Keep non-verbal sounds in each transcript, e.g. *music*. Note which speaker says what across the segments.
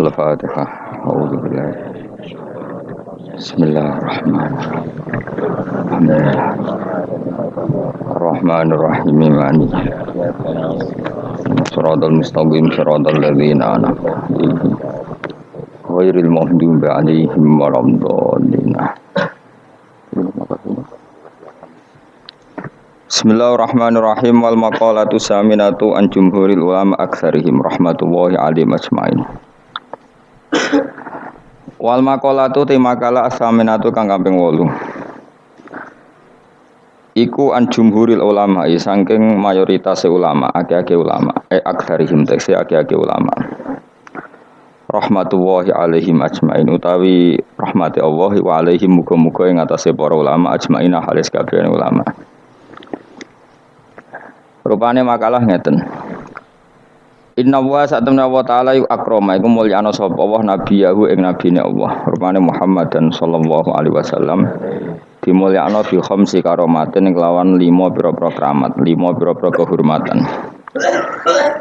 Speaker 1: Al-Fatihah. A'udzubillah. Bismillahirrahmanirrahim. Alhamdulillah. Ar-Rahmanir-Rahim. Mani. Siratal mustaqim siratal ladzina an'amta 'alaihim. Ghairil maghdubi 'alaihim waladdallin. Bismillahirrahmanirrahim wal maqalatu saminatu an jumhuril ulama aktsarihim rahmatullahi alaihim ajmain. Wal maqalatu te makalah saminatu kang kaping 8. Iku an jumhuril ulama saking mayoritas ulama, akeh-akeh ulama, e aktsarihim tekse akeh-akeh ulama. Rahmatullahi alaihim ajmain utawi rahmati Allah wa alaihim muga-muga ing atase para ulama ajmain halis kabeh ulama. Rupane makalah ngeten. Inna wa satamna wa ta'ala yu akroma iku mulyana sapa Allah nabiyahu ing nabine Allah. Rupane Muhammad dan sallallahu alaihi wasallam dimulyakno bi khamsi karomatin ing lawan lima pira-pira keramat, lima pira-pira kehormatan.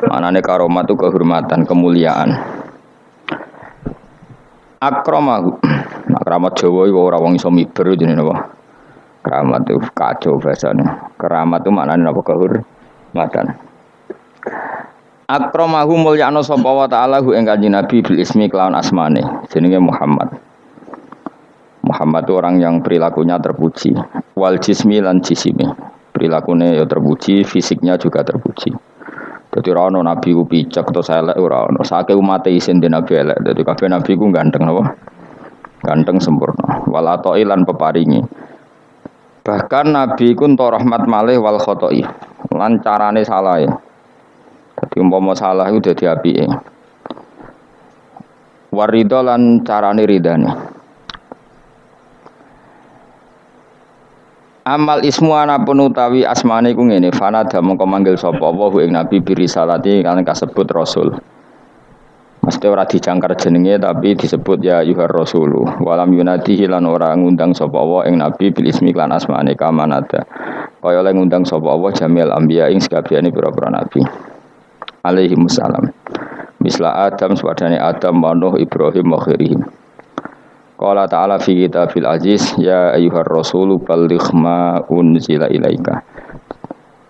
Speaker 1: Manane karomat itu kehormatan, kemuliaan. Akramahu. Nah, keramat Jawa iku ora wong iso miber jenenge apa? Keramat itu kacau bahasanya. Keramat itu maknanya apa kehormatan? Matan Akramahu mulyana sapa wa ta'ala hu ing kanjeng Nabi bil ismi kelawan asmane jenenge Muhammad. Muhammad itu orang yang perilakunya terpuji. Wal jismi lan jisimi. Perilakunya ya terpuji, fisiknya juga terpuji. Jadi ora nabi ku picek atau elek ora ono. Sake umat isin di nabi elek. Jadi kabeh nabi ku ganteng apa? Ganteng sempurna. Wal lan peparingi. Bahkan nabi ku rahmat malih wal khotoi lan carane salah ya. Dadi umpama salah iku dadi apike. Warido lan carane. Amal ismu anapun utawi asmane ku ngene, fanada mongko manggil sapa wa ing nabi birisalati kan kasebut rasul. Mesti ora dijangkar jenenge tapi disebut ya yuhar rasulu. Walam yunadihi lan ora ngundang sapa wa ing nabi bil ismi lan asmane kamanada. Kaya oleh ngundang sapa Allah jamil anbiya ing sakabehane pira-pira nabi. Alaihi wassalam. Misla Adam sepadane Adam wa Nuh Ibrahim wa khairihim. Qala ta'ala fi kitabil aziz ya ayyuhar rasulu balligh ma unzila ilaika.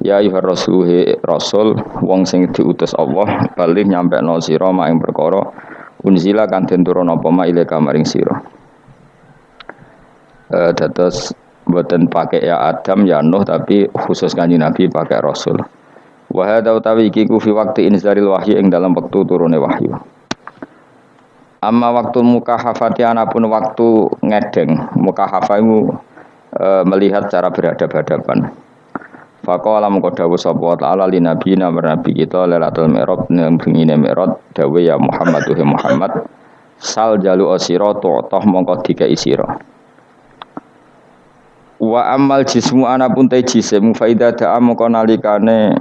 Speaker 1: Ya ayyuhar he rasul wong sing diutus Allah balik nyampe no sira mak ing perkara unzila kan den turun apa ma ilaika maring sira. Eh dados Buatan pakai ya Adam ya Nuh tapi khusus kanji Nabi pakai Rasul. Wahada utawi iki ku fi waktu inzaril wahyu ing dalam waktu turune wahyu. Amma waktu mukahafati anapun waktu ngedeng mukahafah itu e, melihat cara berhadap-hadapan. Faqala mengko dawuh sapa ta'ala li nabi nabi kita lailatul mi'raj bengine mi'raj dawuh ya Muhammad Muhammad sal jalu asira toh mongko dikai sira. Wa amal jismu anapun te jisim faida da'a moko nalikane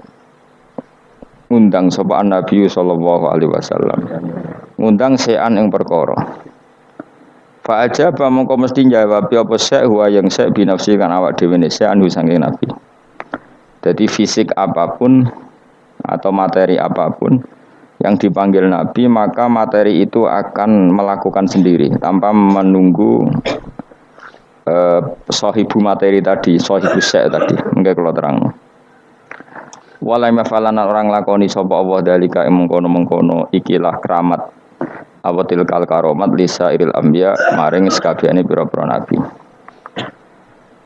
Speaker 1: ngundang sapa Nabi sallallahu alaihi wasallam. Ngundang sean ing perkara. Fa ajaba mongko mesti jawab apa sek huwa yang sek binafsi kan awak dhewe ne sean saking Nabi. Jadi fisik apa pun atau materi apa pun yang dipanggil Nabi maka materi itu akan melakukan sendiri tanpa menunggu eh, sohibu materi tadi, sohibu sek tadi. Enggak kalau terang. Walai mafalana orang lakoni sopo Allah dalika mengkono mengkono ikilah keramat awatil kal karomat lisa iril ambia maring sekabiane pira-pira nabi.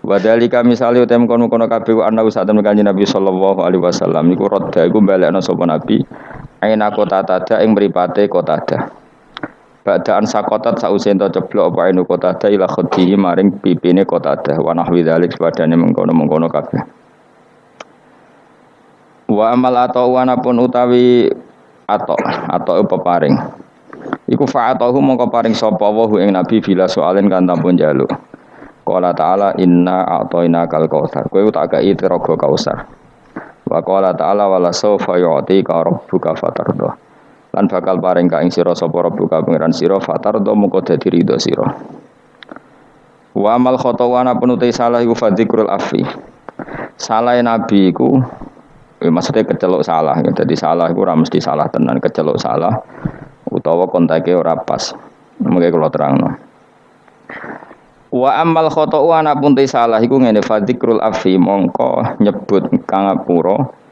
Speaker 1: Wadalika misale utem kono-kono kabeh ana usah temen kanjeng Nabi sallallahu alaihi wasallam iku rodha iku balekno sapa nabi aina kota tada ing mripate kota tada. Badaan sakotat sausen to ceblok apa inu kota ada ila khodihi maring pipine kota ada wa nahwi dzalik padane mengkono-mengkono kabeh. Wa amal atau pun utawi atau atau peparing. Iku fa'atahu mongko paring sapa wa ing nabi bila soalin kan tampun jaluk. Qala ta'ala inna a'tayna kal kautsar. Kowe tak gawe tiraga kausar. Wa qala ta'ala wala sawfa yu'tika rabbuka fatardah lan bakal paring ka ing sira sapa rabbuka pangeran sira fatar do muga dadi ridho sira wa amal khotowana penuti salah iku fadikrul afi salah nabi iku maksudnya kecelok salah. Jadi salah iku ora mesti salah tenan. Kecelok salah utawa kontake ora pas. Mengke kula terangno. Wa amal khata'u ana pun salah. Iku ngene fadikrul afi mongko nyebut kang ngapura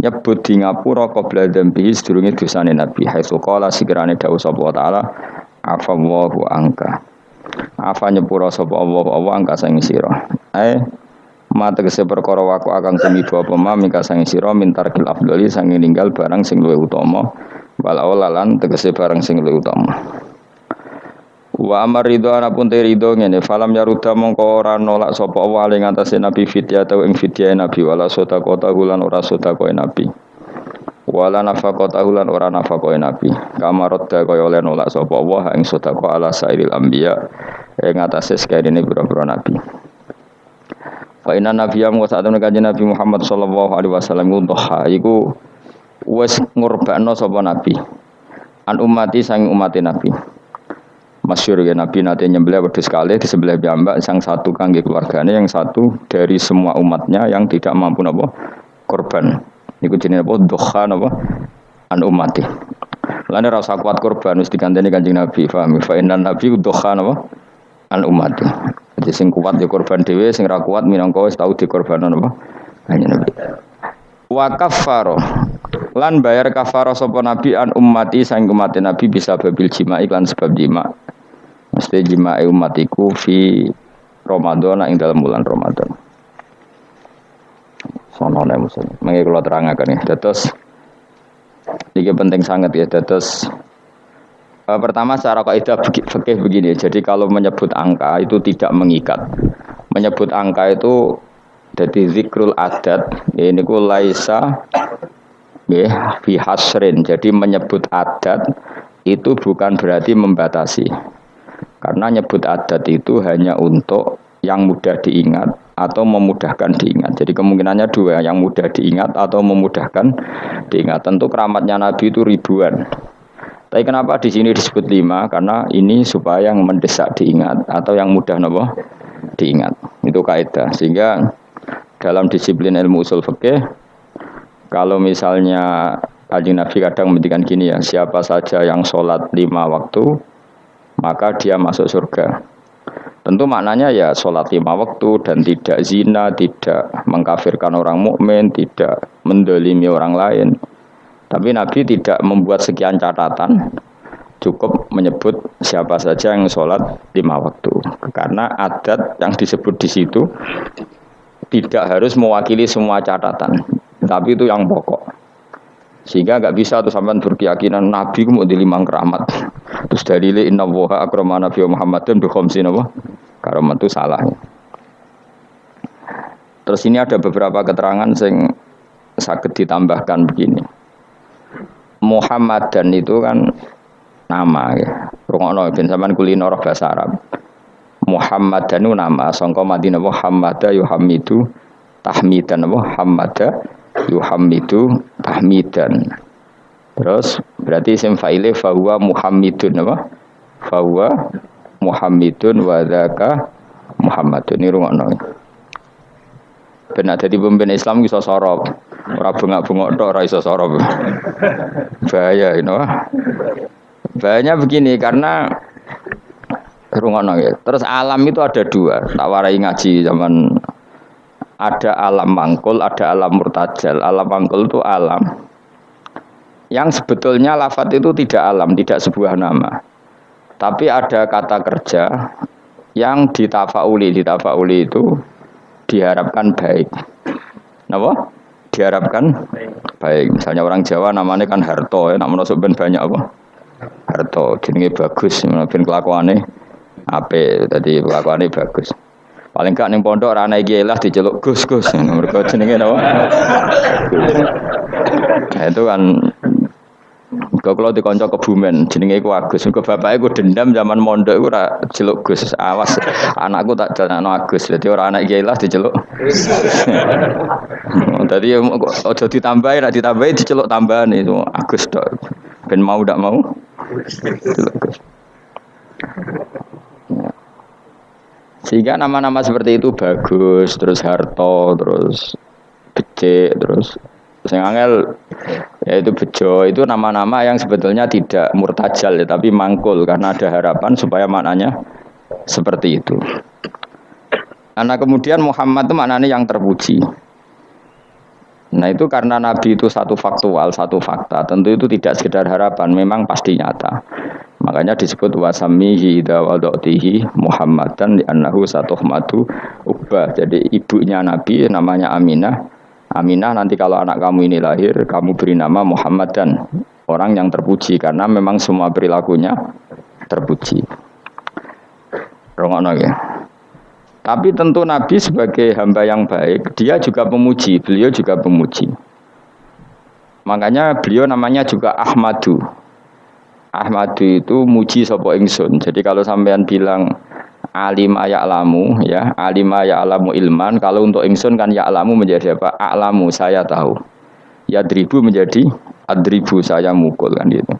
Speaker 1: nyebut di ngapura qabla dzambi sedurunge dosane nabi. Haitsu qala sikirane dawuh sapa taala afallahu angka afa nyepura sapa Allah Allah angka sang sira. Eh mata kese perkara waku akan tumiba apa ma mingka sang sira mintar kil afdali sang ninggal barang sing luwih utama. Wal awalan tegese barang sing luwih utama. Wa amar ridho anapun te ridho ngene falam yaruda mongko ora nolak sapa Allah ing atase nabi fitya atau ing fitya nabi wala sota kota hulan ora sota koe nabi. Wala nafaqata hulan ora nafaqoe nabi. Da kaya oleh nolak sapa Allah ing sota ala sairil anbiya ing atase sekirine pira-pira nabi Fa inna nabiyya wa sa'atun kanjeng Nabi Muhammad sallallahu alaihi wasallam undha iku wis ngurbakno sapa nabi. An umati sang umat nabi. Masyur ya Nabi nanti nyembelih wedhus sekali di sebelah piyambak sang satu kangge keluarganya yang satu dari semua umatnya yang tidak mampu napa? Korban niku jenenge apa? Doha napa an umati Lain rasa kuat korban mesti diganteni Kanjeng Nabi paham fa inna nabi doha napa an umati jadi sing kuat di korban dhewe sing ra kuat minangka wis tau dikorbanan apa? Kanjeng Nabi. Wa kafaro lan bayar kafaro sapa nabi an ummati sang umat nabi bisa babil jima iklan sebab jima mesti jima umatiku fi Ramadan ing dalam bulan Ramadan. Sono nek muslim mengi kula terangaken ya. Dados iki penting sangat ya. Dados pertama secara kaidah fikih begini, jadi kalau menyebut angka itu tidak mengikat. Menyebut angka itu jadi zikrul adat ini ku laisa ya fi hasrin. Jadi menyebut adat itu bukan berarti membatasi. Karena nyebut adat itu hanya untuk yang mudah diingat atau memudahkan diingat. Jadi kemungkinannya dua, yang mudah diingat atau memudahkan diingat. Tentu keramatnya Nabi itu ribuan. Tapi kenapa di sini disebut lima? Karena ini supaya yang mendesak diingat atau yang mudah nopo diingat. Itu kaidah. Sehingga dalam disiplin ilmu usul fikih kalau misalnya Kajian Nabi kadang menghentikan gini ya siapa saja yang sholat lima waktu maka dia masuk surga tentu maknanya ya sholat lima waktu dan tidak zina tidak mengkafirkan orang mukmin tidak mendolimi orang lain tapi Nabi tidak membuat sekian catatan cukup menyebut siapa saja yang sholat lima waktu karena adat yang disebut di situ tidak harus mewakili semua catatan, tapi itu yang pokok. Sehingga nggak bisa tuh sampai berkeyakinan Nabi mau di limang keramat. Terus dari inna woha akrama Nabi Muhammad dan berkomsi apa? Keramat itu salah. Terus ini ada beberapa keterangan yang sakit ditambahkan begini. Muhammad dan itu kan nama ya. Rungono bin zaman kuliner bahasa Arab. Muhammad dan nama sangka Madinah Muhammad yuhamidu tahmidan Muhammad yuhamidu tahmidan. Terus berarti isim fa'ile fahuwa Muhammadun apa? Fahuwa Muhammadun wa dzaka Muhammadun ini rungokno. Benar jadi pemimpin Islam bisa sorop ora bengak-bengok tok ora iso bahaya ini bahayanya begini karena Rungono ya. Terus alam itu ada dua. Tak warai ngaji zaman ada alam mangkul, ada alam murtajal. Alam mangkul itu alam yang sebetulnya lafat itu tidak alam, tidak sebuah nama. Tapi ada kata kerja yang ditafauli, ditafauli itu diharapkan baik. Napa? Diharapkan baik. Misalnya orang Jawa namanya kan Harto ya, namun ben banyak apa? Harto, jenenge bagus, ben kelakuannya Ape tadi kelakuannya bagus. Paling gak ning pondok ora ana iki lah diceluk Gus Gus. Mergo jenenge napa? *laughs* Nah, itu kan Kau kalau di konco kebumen, jenenge iku Agus. Kau bapaknya gue dendam zaman mondok gue ora celuk Gus. Awas, anakku tak jalan Agus. Jadi orang anak gila diceluk. *laughs* Tadi ojo ditambahin, nak ditambahin diceluk tambahan itu Agus dok. Ben mau tidak mau. Celuk Gus. Sehingga nama-nama seperti itu bagus, terus harto, terus becek, terus sing angel yaitu bejo itu nama-nama yang sebetulnya tidak murtajal ya, tapi mangkul karena ada harapan supaya maknanya seperti itu. Karena kemudian Muhammad itu maknanya yang terpuji. Nah itu karena Nabi itu satu faktual, satu fakta. Tentu itu tidak sekedar harapan, memang pasti nyata. Makanya disebut wasamihi dawadoktihi Muhammadan di annahu matu ubah. Jadi ibunya Nabi namanya Aminah. Aminah nanti kalau anak kamu ini lahir, kamu beri nama Muhammad dan orang yang terpuji karena memang semua perilakunya terpuji. Rongono ya. Tapi tentu Nabi sebagai hamba yang baik, dia juga pemuji, beliau juga pemuji. Makanya beliau namanya juga Ahmadu. Ahmadu itu muji sopo ingsun. Jadi kalau sampean bilang alim alamu ya, alim alamu ilman, kalau untuk ingsun kan alamu menjadi apa? A'lamu saya tahu. Ya dribu menjadi adribu saya mukul kan gitu.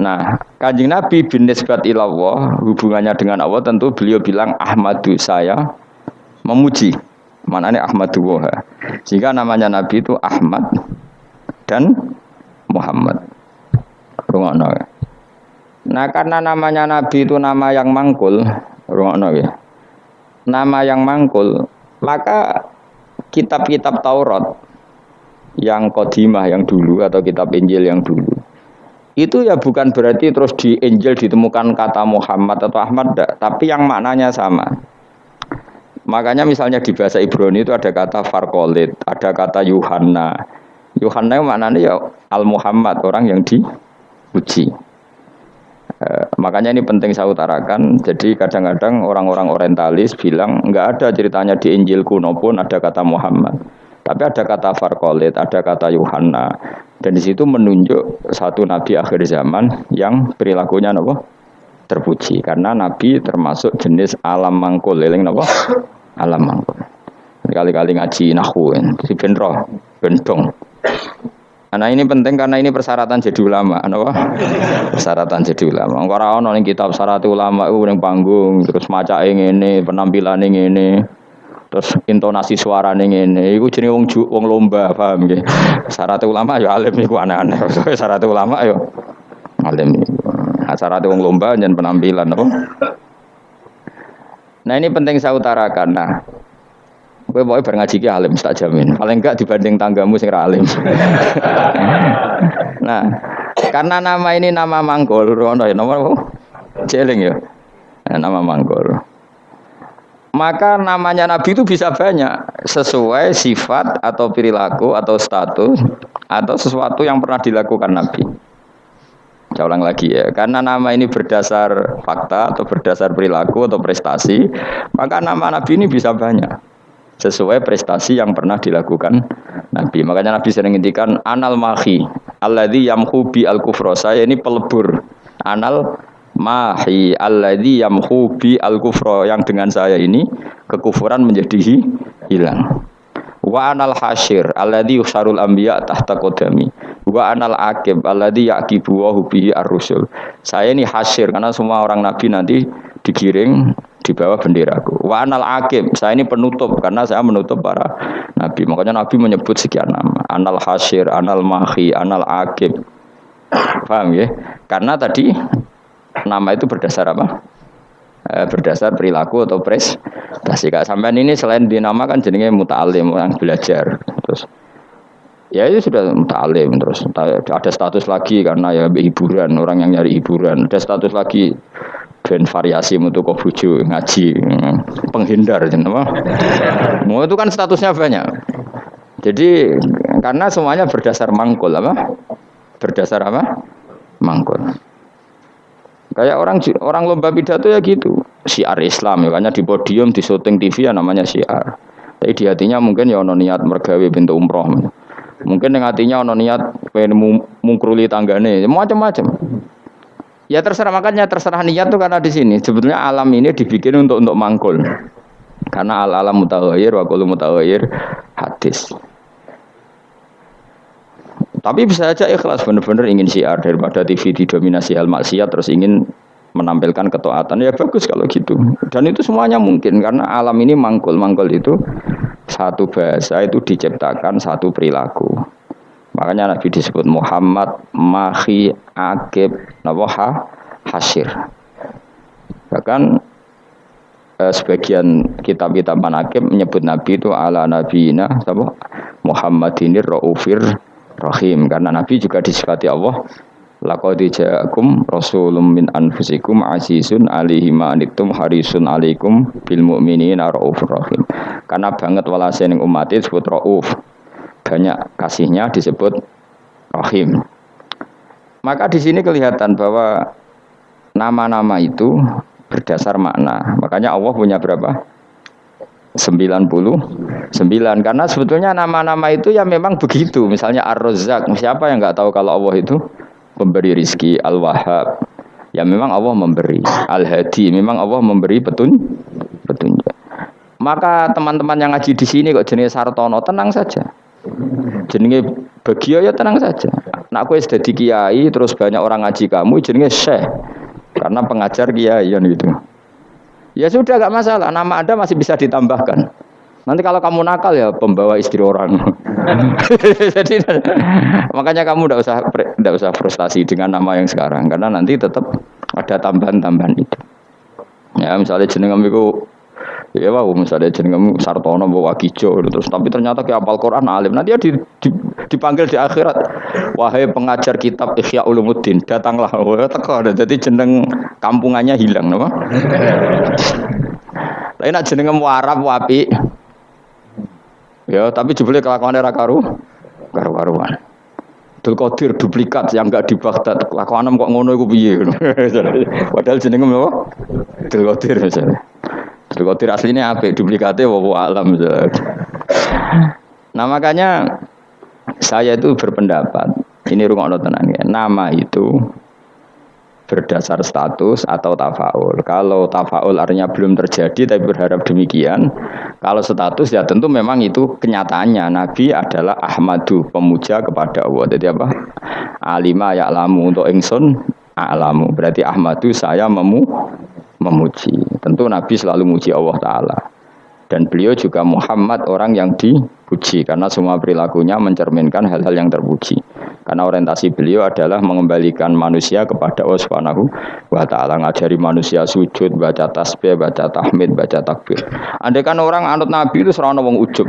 Speaker 1: Nah, kanjeng Nabi bin nisbat ilallah, hubungannya dengan Allah tentu beliau bilang Ahmadu saya memuji. Mana ini Ahmadu Woha. Sehingga namanya Nabi itu Ahmad dan Muhammad. Rungokno. Nah karena namanya Nabi itu nama yang mangkul, ya. Nama yang mangkul, maka kitab-kitab Taurat yang kodimah yang dulu atau kitab Injil yang dulu itu ya bukan berarti terus di Injil ditemukan kata Muhammad atau Ahmad tapi yang maknanya sama. Makanya misalnya di bahasa Ibrani itu ada kata Farkolit, ada kata Yuhanna. Yuhanna maknanya ya Al Muhammad orang yang dipuji. Eh, makanya ini penting saya utarakan. Jadi kadang-kadang orang-orang orientalis bilang nggak ada ceritanya di Injil kuno pun ada kata Muhammad. Tapi ada kata Farkolit, ada kata Yuhanna. Dan di situ menunjuk satu nabi akhir zaman yang perilakunya nopo terpuji karena nabi termasuk jenis alam mangkul eling nopo alam mangkul. Kali-kali ngaji nahu si benro bentong. Nah ini penting karena ini persyaratan jadi ulama, apa? Persyaratan jadi ulama. Orang orang yang kitab syarat ulama itu yang panggung, terus maca ini, penampilan ini, terus intonasi suara ngene. Iku jenenge wong wong lomba paham nggih? Syarat ulama ya alim iku aneh-aneh. Syarat ulama ya alim nah, syarat wong lomba dan penampilan apa nah ini penting saya utarakan. Nah Gue mau ngaji ki alim tak jamin. Paling enggak dibanding tanggamu sing alim. *laughs* nah, karena nama ini nama Mangkol, ono ya apa? Jeling ya. Nah, nama Mangkol. Maka namanya Nabi itu bisa banyak sesuai sifat atau perilaku atau status atau sesuatu yang pernah dilakukan Nabi. Saya ulang lagi ya, karena nama ini berdasar fakta atau berdasar perilaku atau prestasi, maka nama Nabi ini bisa banyak sesuai prestasi yang pernah dilakukan Nabi. Makanya Nabi sering ngintikan anal mahi alladzi yamhu bi al kufra. Saya ini pelebur. Anal mahi alladzi yamhu bi al kufra yang dengan saya ini kekufuran menjadi hilang wa anal hasyir alladzi yusarul anbiya tahta qadami wa anal akib alladzi yaqibu wa bihi ar-rusul saya ini hasyir karena semua orang nabi nanti digiring di bawah benderaku. Wa anal akib, saya ini penutup karena saya menutup para nabi. Makanya nabi menyebut sekian nama. Anal hasyir, anal mahi, anal akib. Paham ya? Karena tadi Nama itu berdasar apa? E, berdasar perilaku atau prestasi. Kak sampean ini selain dinamakan jenenge muta'alim, orang belajar. Terus ya itu sudah muta'alim terus ada status lagi karena ya hiburan, orang yang nyari hiburan. Ada status lagi dan variasi untuk kobuju ngaji penghindar apa mau itu kan statusnya banyak jadi karena semuanya berdasar mangkul apa berdasar apa mangkul Kayak orang orang lomba pidato ya gitu. Syiar Islam ya di podium di syuting TV ya namanya syiar. Tapi di hatinya mungkin ya ono niat mergawe pintu umroh. Mungkin yang hatinya ono niat pengen mungkruli tanggane, macam-macam. Ya terserah makanya terserah niat tuh karena di sini sebetulnya alam ini dibikin untuk untuk mangkul. Karena al alam mutaghayir wa kullu mutaghayir hadis. Tapi bisa saja ikhlas benar-benar ingin syiar daripada TV didominasi hal maksiat terus ingin menampilkan ketaatan ya bagus kalau gitu. Dan itu semuanya mungkin karena alam ini mangkul. Mangkul itu satu bahasa itu diciptakan satu perilaku. Makanya Nabi disebut Muhammad Mahi Akib Nawaha Hasir. Bahkan eh, sebagian kitab-kitab manakib menyebut Nabi itu ala nabiyina apa? Muhammadinir Raufir Rahim karena Nabi juga disifati Allah Laqad ja'akum rasulun min anfusikum azizun alaihi ma anittum harisun alaikum bil mu'minina raufur rahim. Karena banget walase ning umat disebut rauf. Banyak kasihnya disebut rahim. Maka di sini kelihatan bahwa nama-nama itu berdasar makna. Makanya Allah punya berapa? 99 karena sebetulnya nama-nama itu ya memang begitu. Misalnya Ar-Razzaq siapa yang nggak tahu kalau Allah itu pemberi rizki? Al-Wahhab. Ya memang Allah memberi. Al-Hadi memang Allah memberi petun petunjuk. Maka teman-teman yang ngaji di sini kok jenis Sartono tenang saja jenenge Bagio ya tenang saja nak aku sudah di kiai terus banyak orang ngaji kamu jenenge Syekh karena pengajar kiai gitu Ya sudah gak masalah, nama Anda masih bisa ditambahkan. Nanti kalau kamu nakal ya pembawa istri orang. *laughs* Jadi makanya kamu tidak usah tidak usah frustasi dengan nama yang sekarang karena nanti tetap ada tambahan-tambahan itu. Ya misalnya jeneng itu ya wow misalnya jeneng Sartono bawa Kijo terus tapi ternyata kayak apal Quran alim. Nanti dia di, di, dipanggil di akhirat. Wahai pengajar kitab Ihya Ulumuddin datanglah. Wah teko. Jadi jeneng kampungannya hilang apa? Lain nak jeneng Arab wapi. Ya tapi jebule kelakuan era karu karu-karuan. Abdul Qadir duplikat yang enggak di Baghdad. Kelakuan kok ngono iku piye? *laughs* Padahal jenenge apa? Abdul Qadir misalnya. Abdul Qadir aslinya apa? Duplikatnya wawo alam. Nah makanya saya itu berpendapat ini rumah tenang ya. Nama itu berdasar status atau tafaul. Kalau tafaul artinya belum terjadi tapi berharap demikian. Kalau status ya tentu memang itu kenyataannya. Nabi adalah Ahmadu, pemuja kepada Allah. Jadi apa? Alima lamu untuk ingsun alamu. Berarti Ahmadu saya memu memuji. Tentu Nabi selalu muji Allah Ta'ala. Dan beliau juga Muhammad orang yang dipuji karena semua perilakunya mencerminkan hal-hal yang terpuji. Karena orientasi beliau adalah mengembalikan manusia kepada Allah Subhanahu wa taala, ngajari manusia sujud, baca tasbih, baca tahmid, baca takbir. Andai kan orang anut Nabi itu serana wong ujub.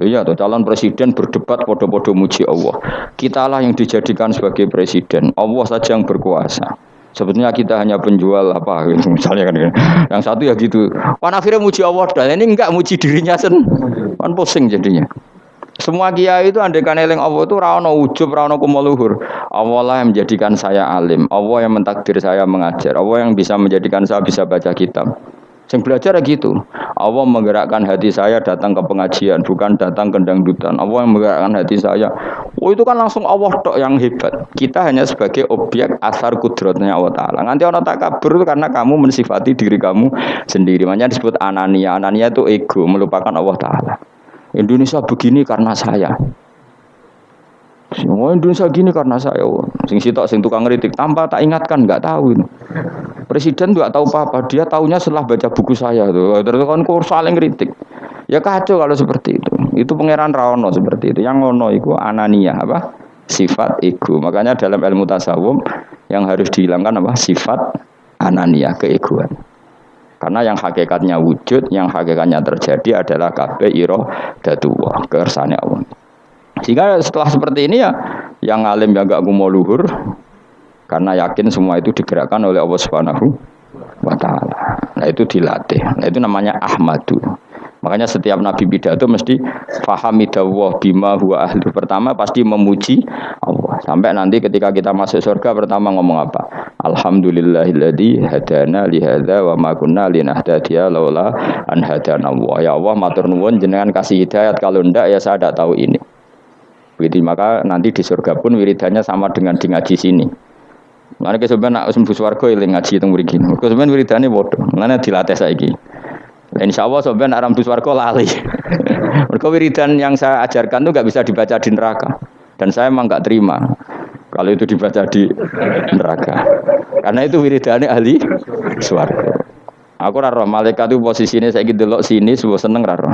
Speaker 1: Iya, tuh calon presiden berdebat podo-podo muji Allah. Kitalah yang dijadikan sebagai presiden. Allah saja yang berkuasa. Sebetulnya kita hanya penjual apa gitu, *laughs* misalnya kan. Yang satu ya gitu. Pan akhirnya muji Allah dan ini enggak muji dirinya sen. Pan pusing jadinya. Semua kiai itu andai kan eling Allah itu rano ujub, rano kumoluhur. Allah lah yang menjadikan saya alim. Allah yang mentakdir saya mengajar. Allah yang bisa menjadikan saya bisa baca kitab. Yang belajar gitu. Allah menggerakkan hati saya datang ke pengajian, bukan datang ke dangdutan. Allah yang menggerakkan hati saya. Oh itu kan langsung Allah tok yang hebat. Kita hanya sebagai objek asar kudrotnya Allah Ta'ala. Nanti orang tak kabur itu karena kamu mensifati diri kamu sendiri. Makanya disebut anania. Anania itu ego, melupakan Allah Ta'ala. Indonesia begini karena saya. Semua Indonesia gini karena saya. Sing sitok sing tukang kritik tanpa tak ingatkan nggak tahu. Presiden nggak tahu apa-apa. Dia tahunya setelah baca buku saya tuh. Terus kan saling kritik. Ya kacau kalau seperti itu. Itu pangeran Rawono seperti itu. Yang ngono itu anania apa? Sifat ego. Makanya dalam ilmu tasawuf yang harus dihilangkan apa? Sifat anania keegoan. Karena yang hakikatnya wujud, yang hakikatnya terjadi adalah kabeh iro datuwa, kersane Allah. Sehingga setelah seperti ini ya yang alim yang gak mau luhur karena yakin semua itu digerakkan oleh Allah Subhanahu wa taala. Nah, itu dilatih. Nah, itu namanya ahmadu. Makanya setiap nabi pidato mesti fahamidallah bima huwa ahli. Pertama pasti memuji Allah. Sampai nanti ketika kita masuk surga pertama ngomong apa? Alhamdulillahilladzi hadana li hadza wa ma kunna linahtadiya laula an hadana Allah. Ya Allah matur nuwun jenengan kasih hidayat kalau ndak ya saya tidak tahu ini. Begitu maka nanti di surga pun wiridannya sama dengan di ngaji sini. Mana sebenarnya nak sembuh warga yang ngaji itu mriki. Mergo sampean wiridane padha. Mana dilatih saiki. Insya Allah sebenarnya aram warga lali. *laughs* Mereka wiridan yang saya ajarkan itu nggak bisa dibaca di neraka. Dan saya emang nggak terima kalau itu dibaca di neraka. Karena itu wiridannya ahli suarga. Aku raro malaikat itu posisinya saya gitu loh sini, sebuah seneng raro.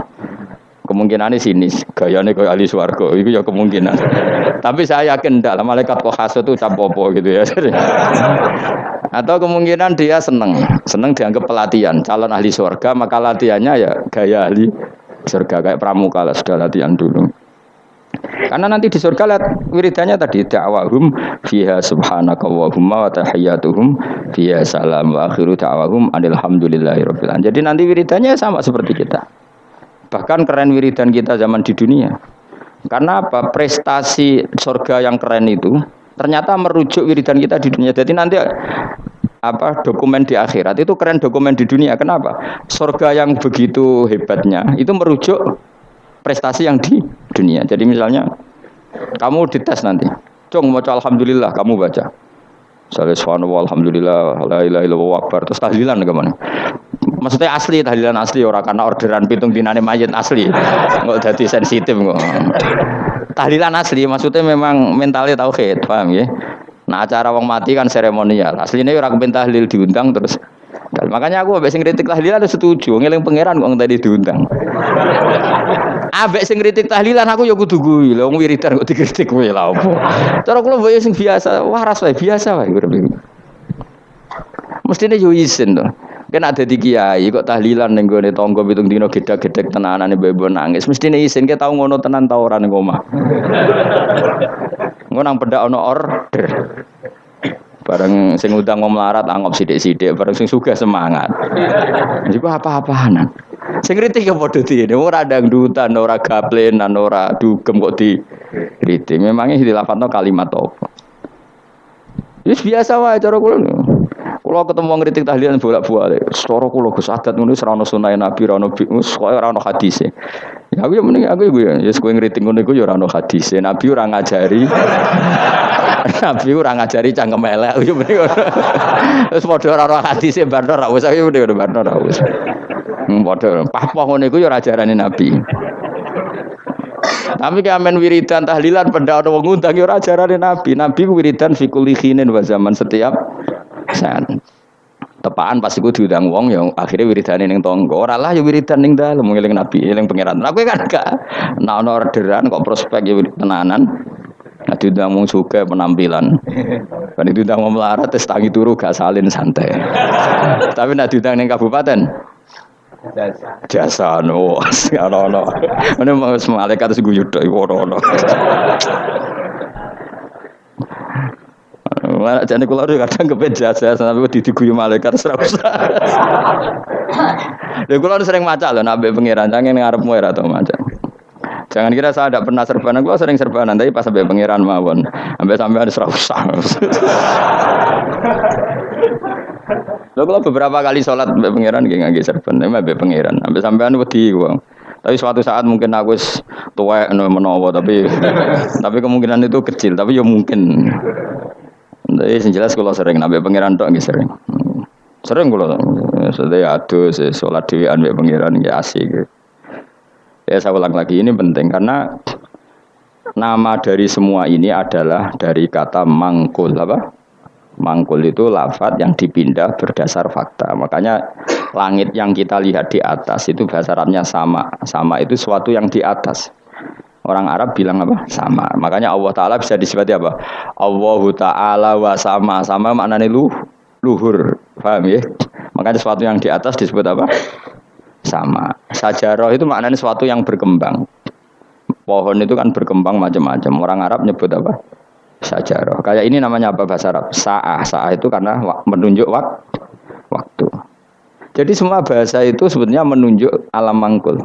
Speaker 1: Kemungkinan ini sinis, gayanya kayak ahli swarga, itu ya kemungkinan. Tapi saya yakin tidak, malaikat kok khas itu capopo gitu ya. *laughs* Atau kemungkinan dia seneng, seneng dianggap pelatihan, calon ahli swarga, maka latihannya ya gaya ahli surga kayak pramuka lah sudah latihan dulu. Karena nanti di surga lihat wiridannya tadi da'wahum fiha subhanaka wa tahiyyatuhum fiha salam wa akhiru da'wahum alhamdulillahi Jadi nanti wiridannya sama seperti kita. Bahkan keren wiridan kita zaman di dunia. Karena apa? Prestasi surga yang keren itu ternyata merujuk wiridan kita di dunia. Jadi nanti apa dokumen di akhirat itu keren dokumen di dunia. Kenapa? Surga yang begitu hebatnya itu merujuk prestasi yang di dunia. Jadi misalnya kamu dites nanti, cung mau alhamdulillah kamu baca. Subhanallah alhamdulillah la ilaha illallah akbar terus tahlilan ke mana? Maksudnya asli tahlilan asli orang karena orderan pitung dinane mayat asli. Enggak jadi sensitif kok. Tahlilan asli maksudnya memang mentalnya tauhid, paham ya? Nah acara wong mati kan seremonial. Aslinya orang kepen tahlil diundang terus Makanya aku ambek sing kritik tahlilan setuju, ngeling pangeran kok tadi diundang. Ambek sing kritik tahlilan aku ya kudu kuwi, lho wong wiridan kok dikritik kowe lha opo. Cara kula mbok sing biasa, waras wae biasa wae Mestine yo isin to. Kan ada di kiai kok tahlilan ning gone tangga pitung dina gedhe-gedhe tenanan ibu nangis. Mestine isin ke tau ngono tenan ta ora ning omah. Ngono nang pendak ana order. Bareng sing udang mau melarat anggap sidik-sidik, bareng sing suka semangat. Juga apa-apaan. Sing kritik ya padha dene, ora dangdutan, ora gaplenan, ora dugem kok di kritik. Memangnya dilafadzno kalimat apa? Wis biasa wae cara kula. Kula ketemu wong kritik tahlilan bolak-balik. Setara kula Gus adat ngono ono sunah Nabi, ora ono koyo ora ono hadise. Ya aku ya mending aku ya ya kowe ngritik ngono iku ya ora ono hadise. Nabi ora ngajari. *laughs* Nabi ora ngajari cangkem elek. Ya mending Terus *laughs* padha ora ono hadise barno ra wis aku mending barno ra wis. Hmm, padha pahpoh ngono iku ya Nabi. Tapi kamen wiridan tahlilan benda ana wong ngundang ora ajarane Nabi. Nabi wiridan fi kulli khinin wa zaman setiap saat. Tepaan pas iku diundang wong yang akhirnya wiridane ning tangga. Ora lah ya wiridan ning dalem ngeling Nabi, eling pangeran. Aku kan gak nah ana orderan kok prospek ya tenanan. Nah diundang wong suka penampilan. Kan diundang wong melarat tes tangi turu gak salin santai. Tapi nak diundang ning kabupaten jasa no ono ini mau malaikat terus guyu tok ono ono Mana jadi kalau kadang kepen jasa sampai di diguyu malaikat serap usah. *laughs* Lha kula sering maca lho nabe pangeran jangan ngarepmu ora tau maca. Jangan kira saya tidak pernah serbanan, gua sering serbanan, tapi pas sampai pangeran mawon, sampai sampai ada serap usah. Lo kalau beberapa kali sholat mbak pangeran gak nggak serban, mbak pangeran, sampai sampean wedi gua. Tapi suatu saat mungkin aku tua no menowo, tapi tapi kemungkinan itu kecil, tapi ya mungkin. Jadi yang jelas kalau sering nabi pangeran tuh nggak sering. Sering kalau sudah aduh sholat di mbak pangeran nggak asik. Ya saya ulang lagi ini penting karena nama dari semua ini adalah dari kata mangkul apa? Mangkul itu lafat yang dipindah berdasar fakta. Makanya langit yang kita lihat di atas itu bahasa Arabnya sama. Sama itu suatu yang di atas. Orang Arab bilang apa? Sama. Makanya Allah Ta'ala bisa disebut apa? Allah Ta'ala wa sama. Sama maknanya lu, luhur. Paham ya? Makanya sesuatu yang di atas disebut apa? Sama. Sajarah itu maknanya sesuatu yang berkembang. Pohon itu kan berkembang macam-macam. Orang Arab nyebut apa? sajarah. Kayak ini namanya apa bahasa Arab? Sa'ah. Sa'ah itu karena menunjuk wak waktu. Jadi semua bahasa itu sebetulnya menunjuk alam mangkul.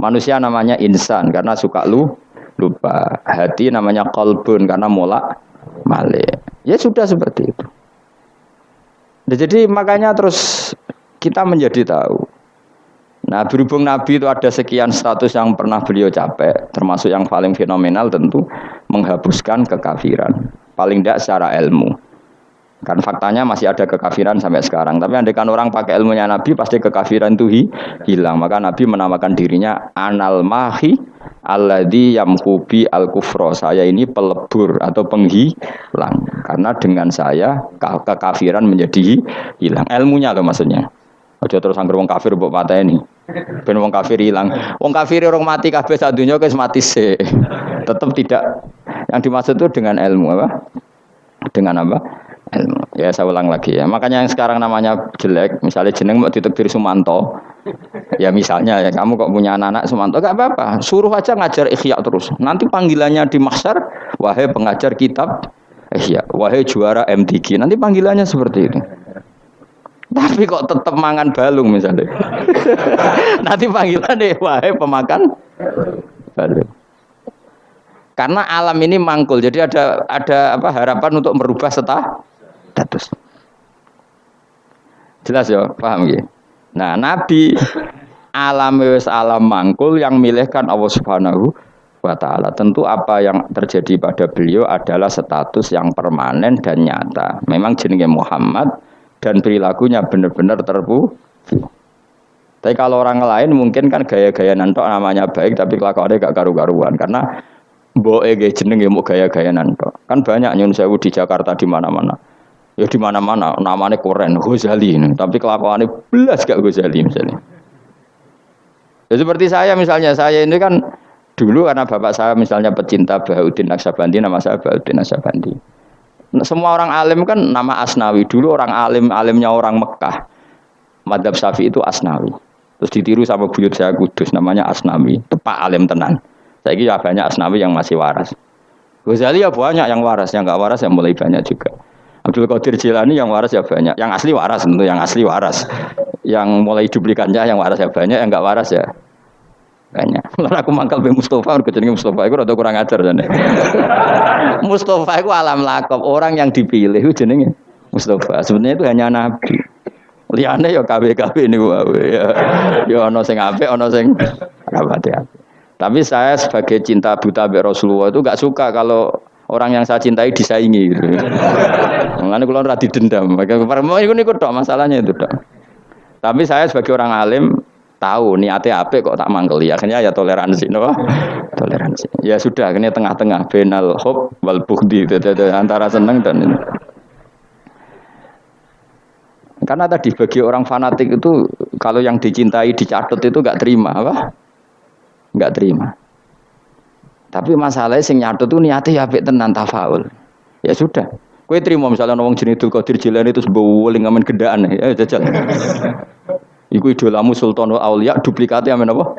Speaker 1: Manusia namanya insan karena suka lu lupa. Hati namanya kolbun karena mulak malik. Ya sudah seperti itu. Nah, jadi makanya terus kita menjadi tahu. Nah berhubung Nabi itu ada sekian status yang pernah beliau capek, termasuk yang paling fenomenal tentu menghapuskan kekafiran. Paling tidak secara ilmu. Kan faktanya masih ada kekafiran sampai sekarang. Tapi andekan orang pakai ilmunya Nabi pasti kekafiran itu hilang. Maka Nabi menamakan dirinya anal mahi alladhi yamhubi al kufro. Saya ini pelebur atau penghilang. Karena dengan saya kekafiran menjadi hilang. Ilmunya loh maksudnya. Aja terus anggar wong kafir mbok pateni. Ben wong kafir hilang. Wong kafir orang mati kabeh sak dunya wis mati sih. Tetap tidak yang dimaksud itu dengan ilmu apa? Dengan apa? Ilmu. Ya saya ulang lagi ya. Makanya yang sekarang namanya jelek, misalnya jeneng mau ditekdir Sumanto. Ya misalnya ya kamu kok punya anak-anak Sumanto gak apa-apa, suruh aja ngajar ikhya terus. Nanti panggilannya di mahsyar, wahai pengajar kitab ikhya, wahai juara MTQ. Nanti panggilannya seperti itu. Tapi kok tetap mangan balung misalnya. *laughs* Nanti panggilan deh, wahai pemakan balung. Karena alam ini mangkul, jadi ada ada apa harapan untuk merubah status. Jelas ya, paham ya? Nah, Nabi alam wis alam mangkul yang milihkan Allah Subhanahu wa taala. Tentu apa yang terjadi pada beliau adalah status yang permanen dan nyata. Memang jenenge Muhammad dan perilakunya benar-benar terpu. Tapi kalau orang lain mungkin kan gaya-gaya nantok namanya baik tapi kelakuannya gak karu-karuan karena mbok ege jeneng mau gaya-gaya nantok. Kan banyak nyun sewu di Jakarta di mana-mana. Ya di mana-mana namanya keren Ghazali tapi kelakuannya belas gak Ghazali misalnya. Ya seperti saya misalnya saya ini kan dulu karena bapak saya misalnya pecinta Bahuddin Naksabandi nama saya Bahuddin Naksabandi semua orang alim kan nama Asnawi. Dulu orang alim, alimnya orang Mekah. Madhab Syafi'i itu Asnawi. Terus ditiru sama buyut saya Kudus, namanya Asnawi. Tepak alim tenan. Saya kira banyak Asnawi yang masih waras. Ghazali ya banyak yang waras, yang nggak waras yang mulai banyak juga. Abdul Qadir Jilani yang waras ya banyak, yang asli waras tentu yang asli waras. Yang mulai duplikannya yang waras ya banyak, yang nggak waras ya banyak. *laughs* Lalu aku mangkal be Mustafa, aku jenenge Mustafa itu rada kurang ajar jane. *laughs* Mustafa itu alam lakop, orang yang dipilih itu jenenge Mustafa. Sebenarnya itu hanya nabi. Liane ya KW-KW ini wae ya. Ya ana sing apik, ana sing rapati. Tapi saya sebagai cinta buta Rasulullah itu gak suka kalau orang yang saya cintai disaingi gitu. Mengenai kalau rati dendam, itu nih kok masalahnya itu dok. Tapi saya sebagai orang alim tahu niatnya apa kok tak manggil ya akhirnya ya toleransi no toleransi. Ya sudah akhirnya tengah-tengah. Benal hop wal bukti antara seneng dan ini. Karena tadi bagi orang fanatik itu kalau yang dicintai dicatat itu nggak terima apa? Nggak terima tapi masalahnya sing nyatut itu niatnya ya apik tenan tafaul ya sudah Kue terima misalnya ngomong jenis Dul Qadir Jilani itu sebuah ngamen gedaan ya jajal. *laughs* Iku idolamu Sultan Aulia duplikatnya amen apa?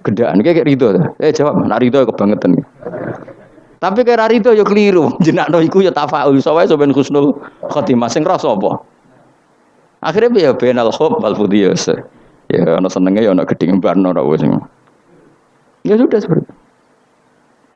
Speaker 1: Gedaan kayak Ridho. Eh jawab, nak Ridho kebangetan. Tapi kayak Ridho ya keliru. *laughs* no iku ya tafaul. Soalnya soben khusnul khotimah sing rasa apa? Akhirnya ya benal khub wal fudiyas. Ya ana senenge ya ana gedhe barno ora wis. Ya sudah seperti itu.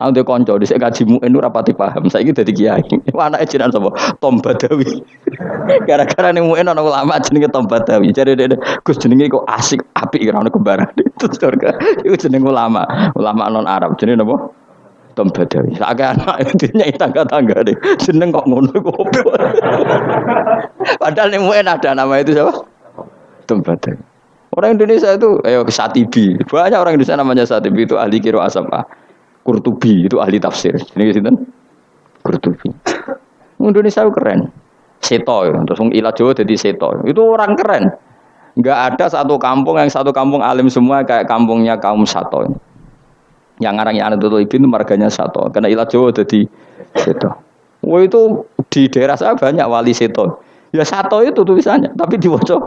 Speaker 1: Aku dia konco di kaji muin rapati paham. Saya gitu jadi kiai. Anaknya jiran sama Tom Badawi. *laughs* Gara-gara nih muin orang ulama jenenge Tom Badawi. Jadi dia Gus jenenge kok asik api kira orang kebaran itu *laughs* surga. Itu jenenge ulama ulama non Arab. Jenenge apa? Tom Badawi. Agak anak *laughs* intinya tangga-tangga deh. Jeneng kok ngono kok. Padahal nih muin ada nama itu siapa? Tom Badawi. Orang Indonesia itu, ayo Satibi. Banyak orang Indonesia namanya Satibi itu ahli kiro asapa. Kurtubi itu ahli tafsir. Ini gitu Kurtubi. Indonesia itu keren. Seto, ya. terus ilah Jawa jadi seto. Itu orang keren. Enggak ada satu kampung yang satu kampung alim semua kayak kampungnya kaum Sato. Yang ngarangnya anak tutul itu marganya Sato. Karena ilah Jawa jadi seto. Wah itu di daerah saya banyak wali seto. Ya Sato itu tulisannya, tapi diwocok.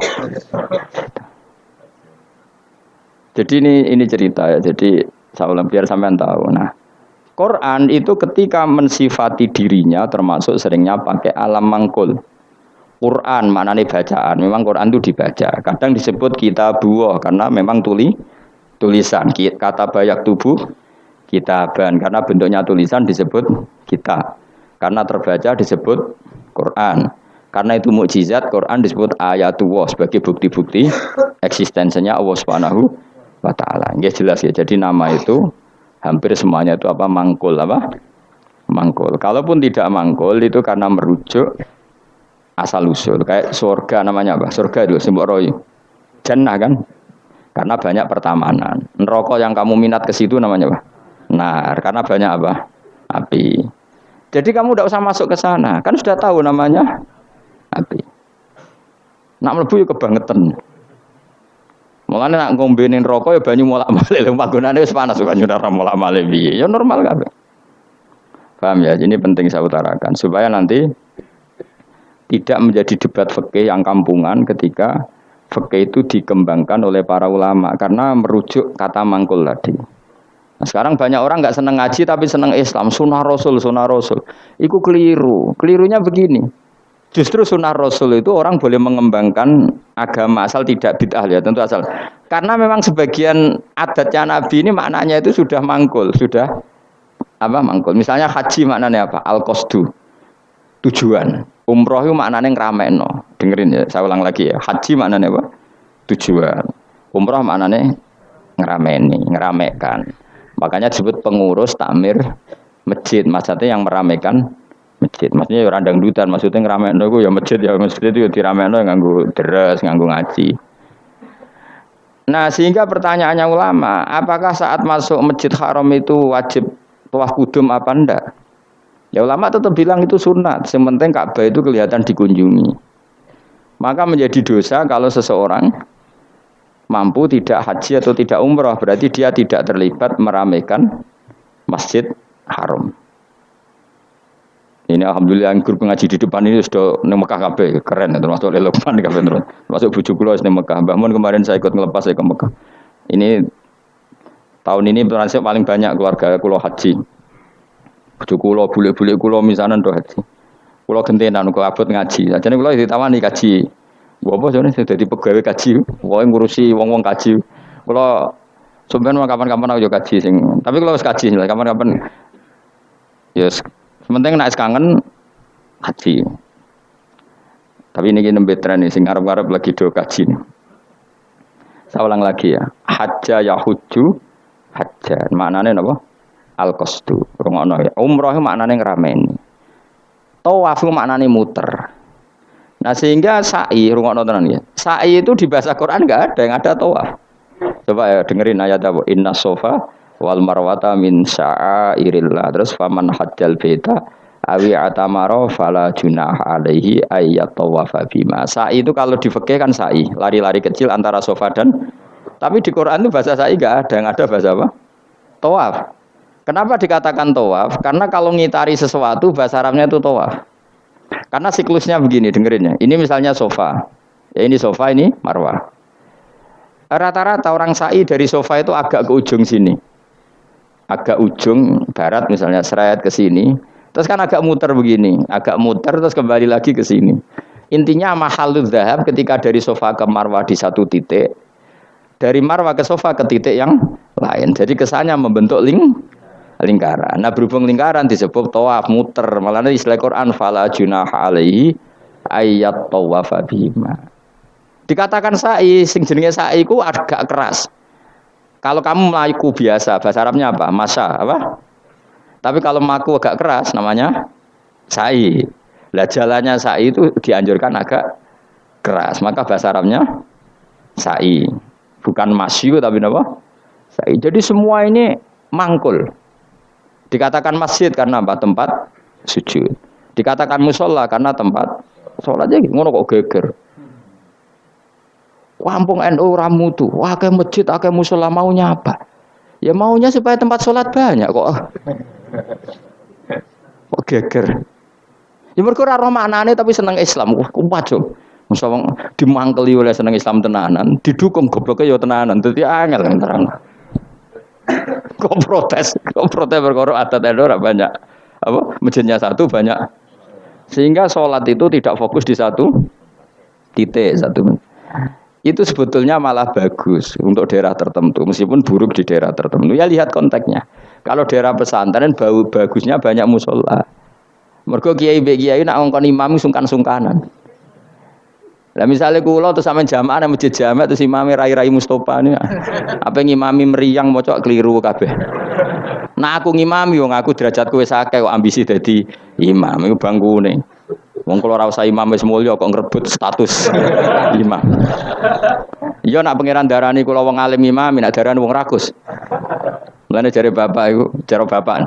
Speaker 1: Jadi ini ini cerita ya. Jadi saya ulang biar sampean tahu. Nah, Quran itu ketika mensifati dirinya termasuk seringnya pakai alam mangkul. Quran mana nih bacaan? Memang Quran itu dibaca. Kadang disebut kita buah karena memang tuli tulisan. Kata banyak tubuh kitaban karena bentuknya tulisan disebut kita. Karena terbaca disebut Quran. Karena itu mukjizat Quran disebut ayatullah sebagai bukti-bukti eksistensinya Allah Subhanahu wa taala. Nggih jelas ya. Jadi nama itu hampir semuanya itu apa mangkul apa? Mangkul. Kalaupun tidak mangkul itu karena merujuk asal usul. Kayak surga namanya apa? Surga itu simbol roy. Jannah kan? Karena banyak pertamanan. Neraka yang kamu minat ke situ namanya apa? Nar. Karena banyak apa? Api. Jadi kamu tidak usah masuk ke sana. Kan sudah tahu namanya api. Nak mlebu ya kebangetan. Mulane nak ngombenin rokok ya banyu molak-malik lho panggonane wis panas banyu ora molak-malik piye. Ya normal kabeh. Paham ya? Ini penting saya utarakan supaya nanti tidak menjadi debat fikih yang kampungan ketika fikih itu dikembangkan oleh para ulama karena merujuk kata mangkul tadi. Nah, sekarang banyak orang nggak seneng ngaji tapi seneng Islam, sunnah Rasul, sunnah Rasul. Iku keliru. Kelirunya begini. Justru sunnah Rasul itu orang boleh mengembangkan agama asal tidak bid'ah ya tentu asal. Karena memang sebagian adatnya Nabi ini maknanya itu sudah mangkul, sudah apa mangkul. Misalnya haji maknanya apa? Al qasdu. Tujuan. Umroh itu maknanya ngramekno. Dengerin ya, saya ulang lagi ya. Haji maknanya apa? Tujuan. Umroh maknanya ngerameni, ngeramekan. Makanya disebut pengurus takmir masjid. Maksudnya yang meramekan masjid. Maksudnya ya randang dutan, maksudnya ngeramein itu ya masjid ya masjid itu ya diramekno ya nganggo deres, nganggo ngaji. Nah, sehingga pertanyaannya ulama, apakah saat masuk Masjid Haram itu wajib tawaf kudum apa enggak? Ya ulama tetap bilang itu sunat, sementing Ka'bah itu kelihatan dikunjungi. Maka menjadi dosa kalau seseorang mampu tidak haji atau tidak umroh, berarti dia tidak terlibat meramaikan Masjid Haram. Ini alhamdulillah yang grup ngaji di depan ini sudah neng Mekah kabeh keren termasuk Lukman kabeh terus. Termasuk bujuk kula neng Mekah. Mbah Mun kemarin saya ikut ngelepas saya ke Mekah. Ini tahun ini transit paling banyak keluarga kulo haji. Bujuk kula bule-bule kulo misalnya do haji. Kulo gentenan kulo abot ngaji. Jadi kulo ditawani kaji. Gua apa jane sudah di pegawai kaji. Wong ngurusi wong-wong kaji. Kulo sebenarnya kapan-kapan aku juga kaji sing. Tapi kalau kaji kapan-kapan Yes, Sementing naik kangen haji. Tapi ini gini tren nih, sing arab-arab lagi do kaji nih. Saya ulang lagi ya. Hajja yahuju hajja. Maknanya apa? Al qasdu. Rungono ya. Umroh maknanya ngerameni. Tawaf maknanya muter. Nah sehingga sa'i rungono tenan ya. Sa'i itu di bahasa Quran enggak ada yang ada tawaf. Coba ya dengerin ayat apa? Inna sofa wal marwata min sya'airillah. Terus faman hajjal beta awi atamaro fala junah alaihi ayat tawafa bima. Sa'i itu kalau di fikih kan sa'i lari-lari kecil antara sofa dan tapi di Quran itu bahasa sa'i enggak ada yang ada bahasa apa? Tawaf. Kenapa dikatakan tawaf? Karena kalau ngitari sesuatu bahasa Arabnya itu tawaf. Karena siklusnya begini dengerin ya ini misalnya sofa. Ya ini sofa ini marwah. Rata-rata orang sa'i dari sofa itu agak ke ujung sini agak ujung barat misalnya serayat ke sini. Terus kan agak muter begini agak muter terus kembali lagi ke sini. Intinya mahalud dahab ketika dari sofa ke marwah di satu titik dari marwah ke sofa ke titik yang lain. Jadi kesannya membentuk ling lingkaran. Nah berhubung lingkaran disebut tawaf muter malah istilah Quran fala junah alaihi ayat tawaf bima dikatakan sa'i sing jenenge sa'i ku agak keras kalau kamu melaku biasa, bahasa Arabnya apa? Masa, apa? Tapi kalau maku agak keras, namanya sa'i. Lah jalannya sa'i itu dianjurkan agak keras. Maka bahasa Arabnya sa'i. Bukan masyu tapi apa? Sa'i. Jadi semua ini mangkul. Dikatakan masjid karena apa? Tempat sujud. Dikatakan musola karena tempat sholat aja ngono kok geger. Kampung NU ramu tuh, wah kayak masjid, kayak musola maunya apa? Ya maunya supaya tempat sholat banyak kok. *laughs* Kok geger. Ya mereka ora maknane tapi seneng Islam. Wah, yo. Musa dimangkeli oleh seneng Islam tenanan, didukung gobloknya yo tenanan. Dadi angel terang. *laughs* Kok protes, kok protes perkara adat NU banyak. Apa? Masjidnya satu banyak. Sehingga sholat itu tidak fokus di satu titik satu itu sebetulnya malah bagus untuk daerah tertentu meskipun buruk di daerah tertentu. Ya lihat konteksnya. Kalau daerah pesantren bau bagusnya banyak musola. Mergo kiai be kiai nak ngongkon imam sungkan-sungkanan. Lah misalnya kulo terus sama jamaah nang masjid jamaah terus imam rai-rai Mustofa ini apa ngimami meriang mocok keliru kabeh. Nah aku ngimami wong aku derajatku wis akeh ambisi dadi imam iku bangkune Wong kalau ora usah imam wis mulya kok ngrebut status *laughs* imam. Iya nak pangeran darani kula wong alim imam, nak darani wong rakus. Mulane jare bapak iku, cara bapak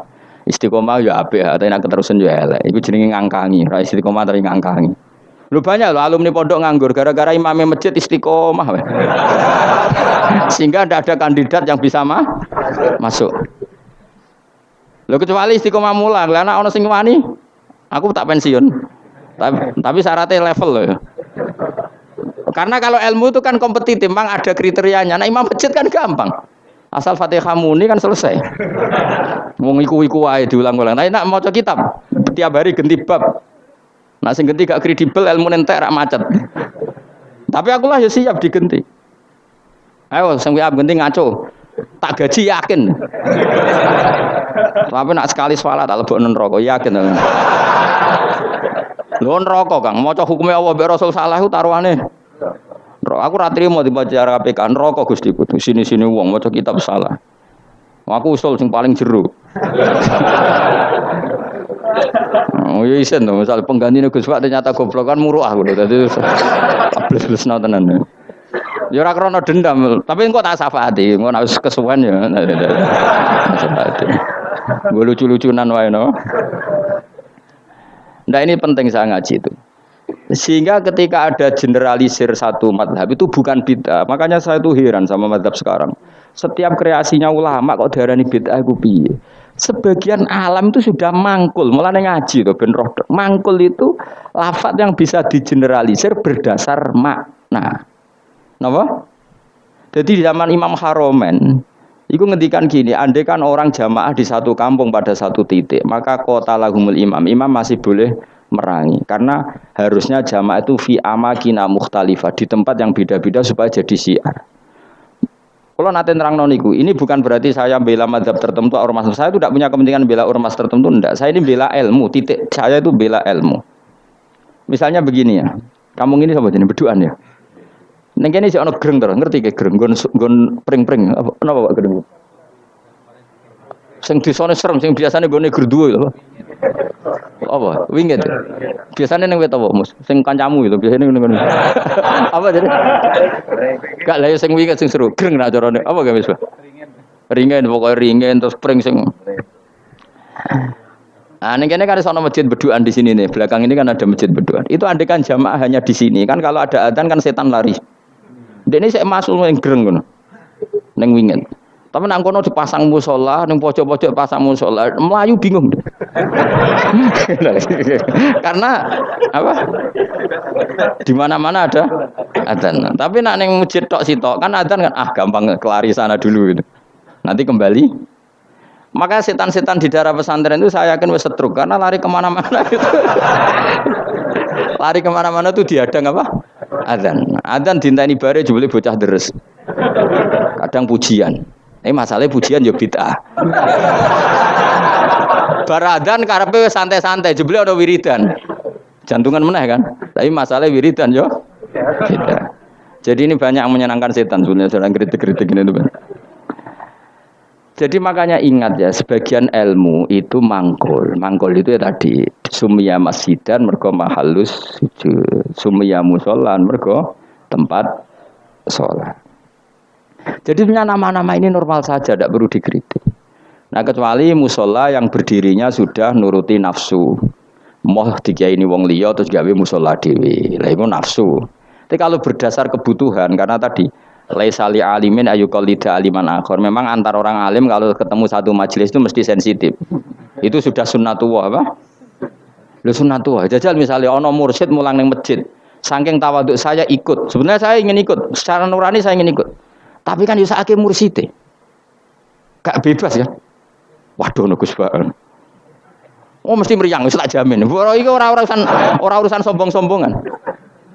Speaker 1: istiqomah ya apik, tapi nak keterusan ya elek. Iku jenenge ngangkangi, ra istiqomah tapi ngangkangi. Lu banyak lo alumni pondok nganggur gara-gara imamnya masjid istiqomah. *laughs* Sehingga tidak ada kandidat yang bisa ma masuk. Lo kecuali istiqomah mulang, karena ono sing wani, aku tak pensiun. Tapi, tapi syaratnya level loh. Karena kalau ilmu itu kan kompetitif, memang ada kriterianya. Nah imam masjid kan gampang. Asal Fatihah muni kan selesai. Mau iku-iku wae diulang-ulang. Nah, nak maca kitab tiap hari ganti bab. Nah, sing ganti gak kredibel ilmu nentek rak macet. Tapi aku lah ya siap digenti. Ayo sing siap ganti ngaco. Tak gaji yakin. Tapi nak sekali sholat tak lebok neraka yakin. Lho neraka Kang, maca hukume Allah mbek Rasul salah ku taruhane. Aku ra trimo dibaca KPK neraka Gusti ku. Sini-sini wong maca kitab salah. Aku usul sing paling jero. Oh iya isen tuh, misal pengganti Gus Pak ternyata goblok kan muruh aku dadi plus-plus tenan. Ya ora krana dendam, tapi engko tak syafaati, engko nek kesuwen ya. Gue lucu-lucunan wae no. Nah ini penting saya ngaji itu. Sehingga ketika ada generalisir satu madhab itu bukan bid'ah. Makanya saya tuh heran sama madhab sekarang. Setiap kreasinya ulama kok darani bid'ah itu piye. Sebagian alam itu sudah mangkul, mulai ngaji tuh ben roh. Mangkul itu lafat yang bisa digeneralisir berdasar makna. Napa? Jadi di zaman Imam Haromen, Iku ngendikan gini, andai kan orang jamaah di satu kampung pada satu titik, maka kota lahumul imam, imam masih boleh merangi. Karena harusnya jamaah itu fi amakina mukhtalifah, di tempat yang beda-beda supaya jadi syiar. Kalau nanti terang noniku, ini bukan berarti saya bela madhab tertentu ormas. Saya itu tidak punya kepentingan bela ormas tertentu, enggak. Saya ini bela ilmu, titik. Saya itu bela ilmu. Misalnya begini ya, kamu ini sama jenis berduaan ya. Neng kene sih ono greng terus, ngerti ke greng, gon gon pring-pring. Apa napa Pak greng? Sing disone serem, sing biasane gone gerduwe lho. Apa? Winget. Biasanya neng apa, Mus? Sing kancamu itu biasanya neng ngono. *laughs* apa jadi? Gak lah ya sing winget sing seru. Greng nak carane. Apa gak wis, Ringen pokoknya ringen terus pring sing Nah, ini kan ada masjid berduaan di sini nih. Belakang ini kan ada masjid berduaan. Itu kan jamaah hanya di sini. Kan kalau ada adzan kan setan lari. Ini saya masuk yang gereng kan, neng wingen. Tapi nang kono dipasang musola, neng pojok-pojok pasang musola, Melayu bingung. *laughs* Karena apa? Di mana-mana ada adzan. Tapi nak neng masjid tok sitok kan adzan kan ah gampang kelari sana dulu gitu. Nanti kembali maka setan-setan di daerah pesantren itu saya yakin wes karena lari ke mana-mana itu. *laughs* lari ke mana-mana tuh diadang apa? Adzan. Adzan dintani bare jebule bocah deres. Kadang pujian. Ini masalahnya pujian yo bid'ah. Baradan karepe santai-santai jebule ada wiridan. Jantungan meneh kan. Tapi masalahnya wiridan yo. Jadi ini banyak yang menyenangkan setan sebenarnya sedang kritik-kritik ini tuh. Jadi makanya ingat ya, sebagian ilmu itu mangkul. Mangkul itu ya tadi sumia masjidan mergo mahalus sumia musolan mergo tempat sholat. Jadi punya nama-nama ini normal saja, tidak perlu dikritik. Nah kecuali musola yang berdirinya sudah nuruti nafsu. Moh tiga ini wong liya terus gawe musola dewi. Lah itu nafsu. Tapi kalau berdasar kebutuhan karena tadi laisali alimin ayu aliman akhor. Memang antar orang alim kalau ketemu satu majelis itu mesti sensitif. Itu sudah sunnatullah apa? Lu sunnatullah. Jajal misalnya ono mursyid mulang neng masjid. Saking tawaduk saya ikut. Sebenarnya saya ingin ikut. Secara nurani saya ingin ikut. Tapi kan yusa ake mursite. Gak bebas ya. Waduh nugus banget. Oh mesti meriang, wis tak jamin. Ora iki ora urusan ora urusan sombong-sombongan.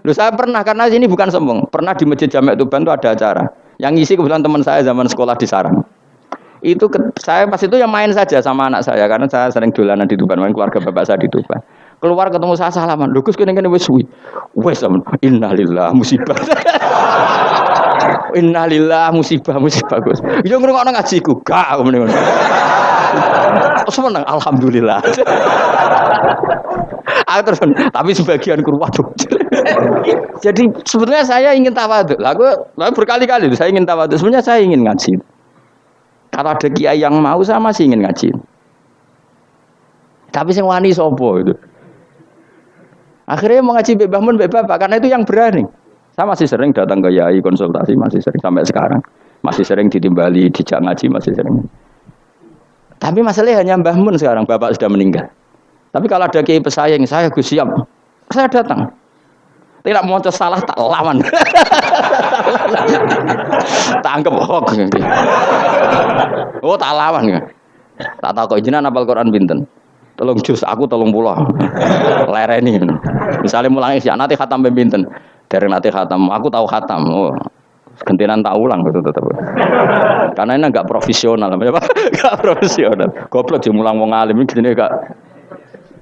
Speaker 1: Lu saya pernah karena ini bukan sombong. Pernah di Masjid Jamek Tuban itu ada acara. Yang ngisi kebetulan teman saya zaman sekolah di Sarang. Itu ke, saya pas itu yang main saja sama anak saya karena saya sering dolanan di Tuban, main keluarga bapak saya di Tuban. Keluar ketemu saya salaman. Lho Gus kene kene wis suwi. Wis innalillah musibah. *laughs* innalillah musibah musibah Gus. Yo ngrungokno ngajiku. Gak ngene ngono. Seneng alhamdulillah. Aku terus, tapi sebagian waduh. Jadi sebetulnya saya ingin tawaduk. Lalu, lalu berkali-kali saya ingin tawaduk. Sebenarnya saya ingin ngaji. Kalau ada kiai yang mau saya masih ingin ngaji. Tapi sing wani sopo itu. Akhirnya mau ngaji bebas mun bebas karena itu yang berani. Saya masih sering datang ke kiai konsultasi masih sering sampai sekarang. Masih sering ditimbali, dijak ngaji masih sering. Tapi masalahnya hanya Mbah Mun sekarang, Bapak sudah meninggal. Tapi kalau ada kiai pesaing, saya gus siap. Saya datang. Tidak mau salah tak lawan. *laughs* Tangkep hoax. Oh tak lawan. Tak tahu kok jenengan apal Quran binten. Tolong jus aku tolong pulau. Lereni. Misalnya mulai isya nanti khatam binten. Dari nanti khatam, aku tahu khatam. Oh, gentinan tak ulang gitu tetap. *laughs* Karena ini agak profesional, apa? *laughs* Gak profesional. Goblok sih mulang wong alim ini gak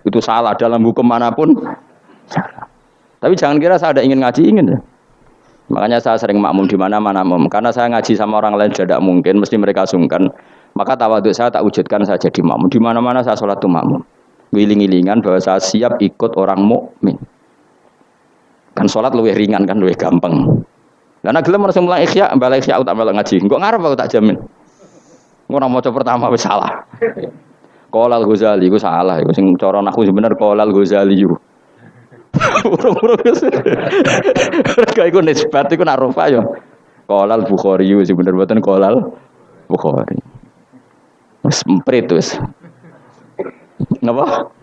Speaker 1: itu salah dalam hukum mana pun. Salah. Tapi jangan kira saya ada ingin ngaji ingin ya. Makanya saya sering makmum di mana-mana makmum. Karena saya ngaji sama orang lain tidak mungkin, mesti mereka sungkan. Maka tawaduk saya tak wujudkan saya jadi makmum. Di mana-mana saya sholat tuh makmum. Wiling-wilingan bahwa saya siap ikut orang mukmin. Kan sholat lebih ringan kan, lebih gampang. Karena gelem harus mulai ikhya, balik ikhya aku tak malah ngaji. Enggak ngarep aku tak jamin. Orang mau pertama wis salah. Kolal Ghazali, gue salah, gue sing coron aku sebenarnya Kolal Ghazali yuk. *laughs* Urung-urung Mereka iku nisbat iku nak rofa yo. Kolal Bukhari sih bener mboten kolal Bukhari. Semprit wis. Napa?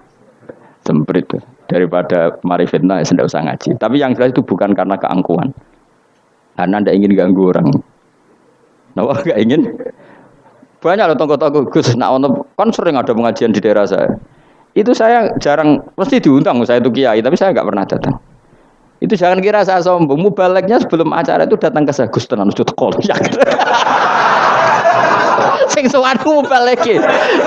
Speaker 1: Semprit daripada mari fitnah ya usah ngaji. Tapi yang jelas itu bukan karena keangkuhan. Karena anda ingin ganggu orang. Napa *laughs* gak ingin? Banyak loh tonggo-tonggo Gus, nak ono kan sering ada pengajian di daerah saya. Itu saya jarang mesti diundang saya itu kiai tapi saya nggak pernah datang. Itu jangan kira saya sombong. Mubaleknya sebelum acara itu datang ke saya Gus tenan sudah teko *laughs* ya. *laughs* Sing sowan mubaleke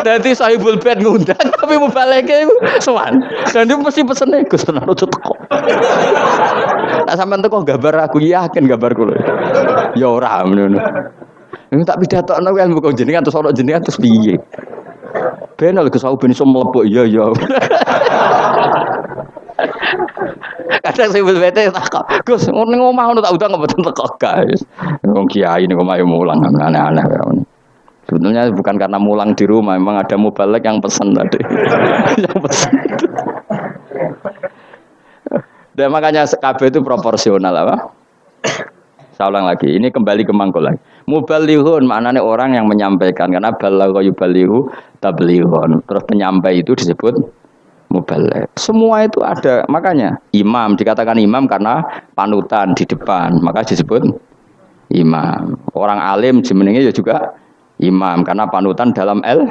Speaker 1: dadi sahibul bed ngundang tapi mubaleke sowan. Dan dia mesti pesene Gus tenan sudah teko tak sampean teko gambar aku yakin gambar kula ya ora ngono ini tak pidatokno ilmu kok jenengan terus ana jenengan terus piye Ben lho kesau ben iso mlebu iya iya. Kadang sing bete tak Gus ning omah ngono tak udang mboten teko guys. Wong kiai ning omah mulang aneh-aneh ya. Sebetulnya bukan karena mulang di rumah, memang ada mubalek yang pesen tadi. *laughs* yang pesen. Dan makanya KB itu proporsional apa? Saya ulang lagi, ini kembali ke mangkul lagi. Mubalihun maknanya orang yang menyampaikan karena balagha yubalihu tablihun. Terus penyampai itu disebut mubaligh. Semua itu ada, makanya imam dikatakan imam karena panutan di depan, maka disebut imam. Orang alim jenenge ya juga imam karena panutan dalam el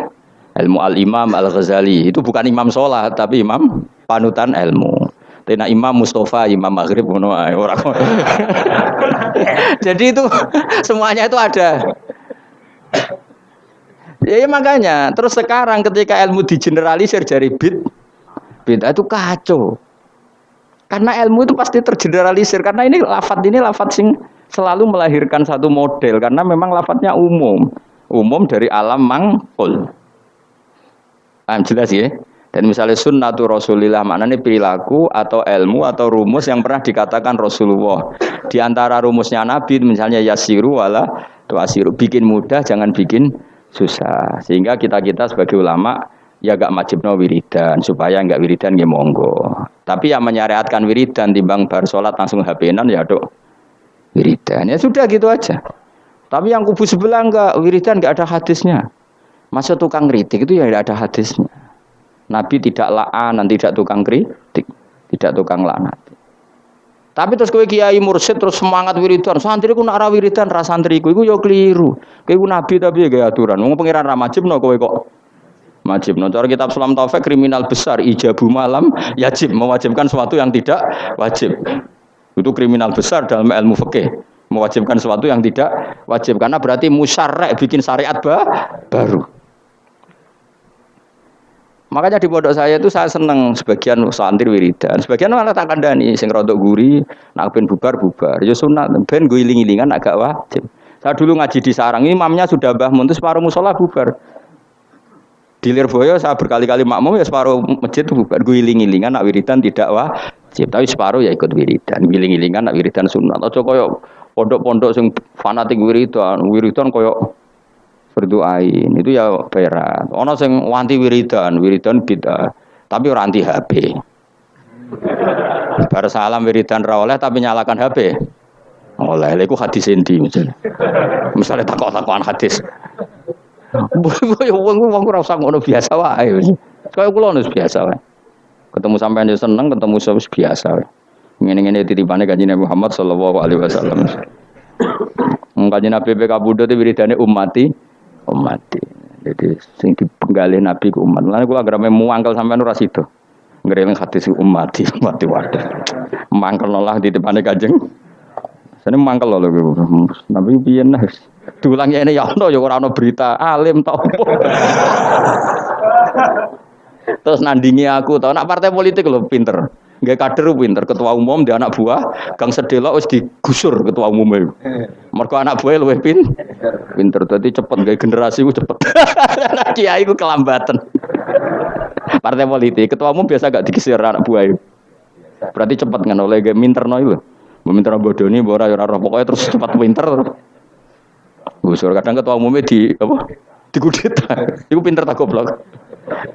Speaker 1: ilmu al imam al ghazali itu bukan imam sholat tapi imam panutan ilmu. Tena Imam Mustafa, Imam Maghrib ngono orang. *laughs* Jadi itu *laughs* semuanya itu ada. Ya, ya makanya terus sekarang ketika ilmu digeneralisir dari bid bid itu kacau. Karena ilmu itu pasti tergeneralisir karena ini lafat ini lafat sing selalu melahirkan satu model karena memang lafadznya umum. Umum dari alam mangkul. Paham jelas ya? Dan misalnya sunnatu Rasulillah maknanya perilaku atau ilmu atau rumus yang pernah dikatakan Rasulullah. Di antara rumusnya Nabi misalnya yasiru wala tuasiru. Bikin mudah jangan bikin susah. Sehingga kita-kita sebagai ulama ya gak no wiridan supaya nggak wiridan ya monggo. Tapi yang menyariatkan wiridan timbang bar sholat langsung HP-nan ya dok wiridan. Ya sudah gitu aja. Tapi yang kubu sebelah enggak wiridan enggak ada hadisnya. Masa tukang kritik itu ya tidak ada hadisnya. Nabi tidak la'an, tidak tukang kritik, tidak tukang laknat. Tapi terus kowe kiai mursyid terus semangat wiridan, santri ku nak ra wiridan ra santriku iku ya keliru. Kowe ku nabi tapi ya aturan. Wong pangeran ra majibno kowe kok majibno. Cara kitab Sulam Taufik kriminal besar ijabu malam yajib mewajibkan sesuatu yang tidak wajib. Itu kriminal besar dalam ilmu fikih mewajibkan sesuatu yang tidak wajib karena berarti musyarek bikin syariat bah, baru. Makanya di pondok saya itu saya seneng sebagian santri wiridan, sebagian malah tak kandani sing rodok guri, nak ben bubar bubar. Ya sunat ben gue iling-ilingan agak wajib. Saya dulu ngaji di sarang, imamnya sudah bah muntus separuh musola bubar. Di Lirboyo saya berkali-kali makmum ya separuh masjid bubar. Gue iling-ilingan nak wiridan tidak wajib, tapi separuh ya ikut wiridan. Iling-ilingan nak wiridan sunat. Atau koyo pondok-pondok sing fanatik wiridan, wiridan koyo berdoain itu ya berat. Ono sing wanti wiridan, wiridan bid'ah. Tapi orang anti HP. *laughs* Bar salam wiridan ra oleh tapi nyalakan HP. Oleh iku hadis endi misalnya. Misalnya takok-takokan hadis. Wong wong ora usah ngono biasa wae. Kaya kula nus biasa wae. Ketemu sampean yo seneng, ketemu wis biasa wae. Ngene-ngene titipane Kanjeng Nabi Muhammad sallallahu alaihi wasallam. *laughs* Kanjeng Nabi PK Budo itu wiridane umati umati. Jadi sing dipenggalih Nabi ku umat. Lan kula agar muangkel sampean ora sida. Ngereling hadis umati umati wadah. Mangkel nolah di depannya Kanjeng ini mangkel loh gue. Nabi piye nah. Diulang ini ya ono ya ora berita alim tau. *laughs* Terus nandingi aku tau nak partai politik loh pinter. Gak kader pinter ketua umum dia anak buah Kang Sedelo wis digusur ketua umum itu. Mergo anak buah luwih pin pinter dadi cepet gak generasi ku cepet. *laughs* Kiai ku kelambatan. Partai politik ketua umum biasa gak digisir anak buah itu. Berarti cepet kan oleh gak minter no itu. Meminta bodoh ini, bora ya pokoknya terus cepat pinter. Gusur kadang ketua umumnya di apa? Di kudeta. Iku pinter tak goblok.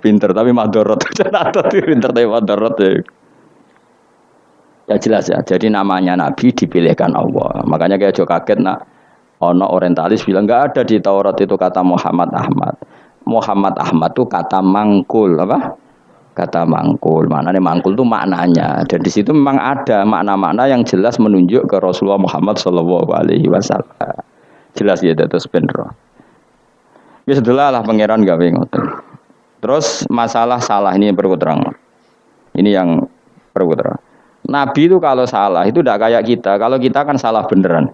Speaker 1: Pinter tapi madorot. *laughs* Ada tuh pinter tapi madorot ya. Ya jelas ya. Jadi namanya Nabi dipilihkan Allah. Makanya kayak Jo kaget nak ono orientalis bilang nggak ada di Taurat itu kata Muhammad Ahmad. Muhammad Ahmad tuh kata mangkul apa? kata mangkul. Mana nih mangkul itu maknanya. Dan di situ memang ada makna-makna yang jelas menunjuk ke Rasulullah Muhammad Shallallahu Alaihi Wasallam. Jelas ya terus benro. Ya setelah lah pangeran gawe ngoten. Terus masalah salah ini perlu terang. Ini yang perlu. Nabi itu kalau salah itu tidak kayak kita. Kalau kita kan salah beneran.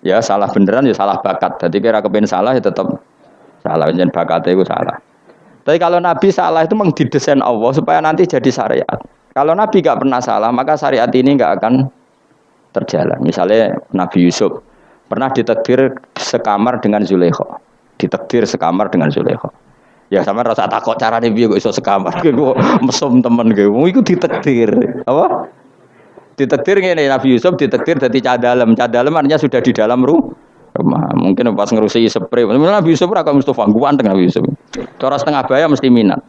Speaker 1: Ya salah beneran ya salah bakat. Jadi kira kepen salah ya tetap salah. Jangan bakatnya itu salah. Tapi kalau Nabi salah itu memang didesain Allah supaya nanti jadi syariat. Kalau Nabi gak pernah salah, maka syariat ini gak akan terjalan. Misalnya Nabi Yusuf pernah ditekdir sekamar dengan Zulaikha. Ditekdir sekamar dengan Zulaikha. Ya sama rasa takut cara nih kok iso sekamar. *laughs* Gue mesum temen gue. Mau ikut. Apa? Ditekdir ini Nabi Yusuf ditekdir dari cadalem. Cadalem artinya sudah di dalam rumah rumah. Mungkin pas ngerusi spray. Nabi Yusuf ora Mustafa ganteng Nabi Yusuf. Cara setengah bayar mesti minat.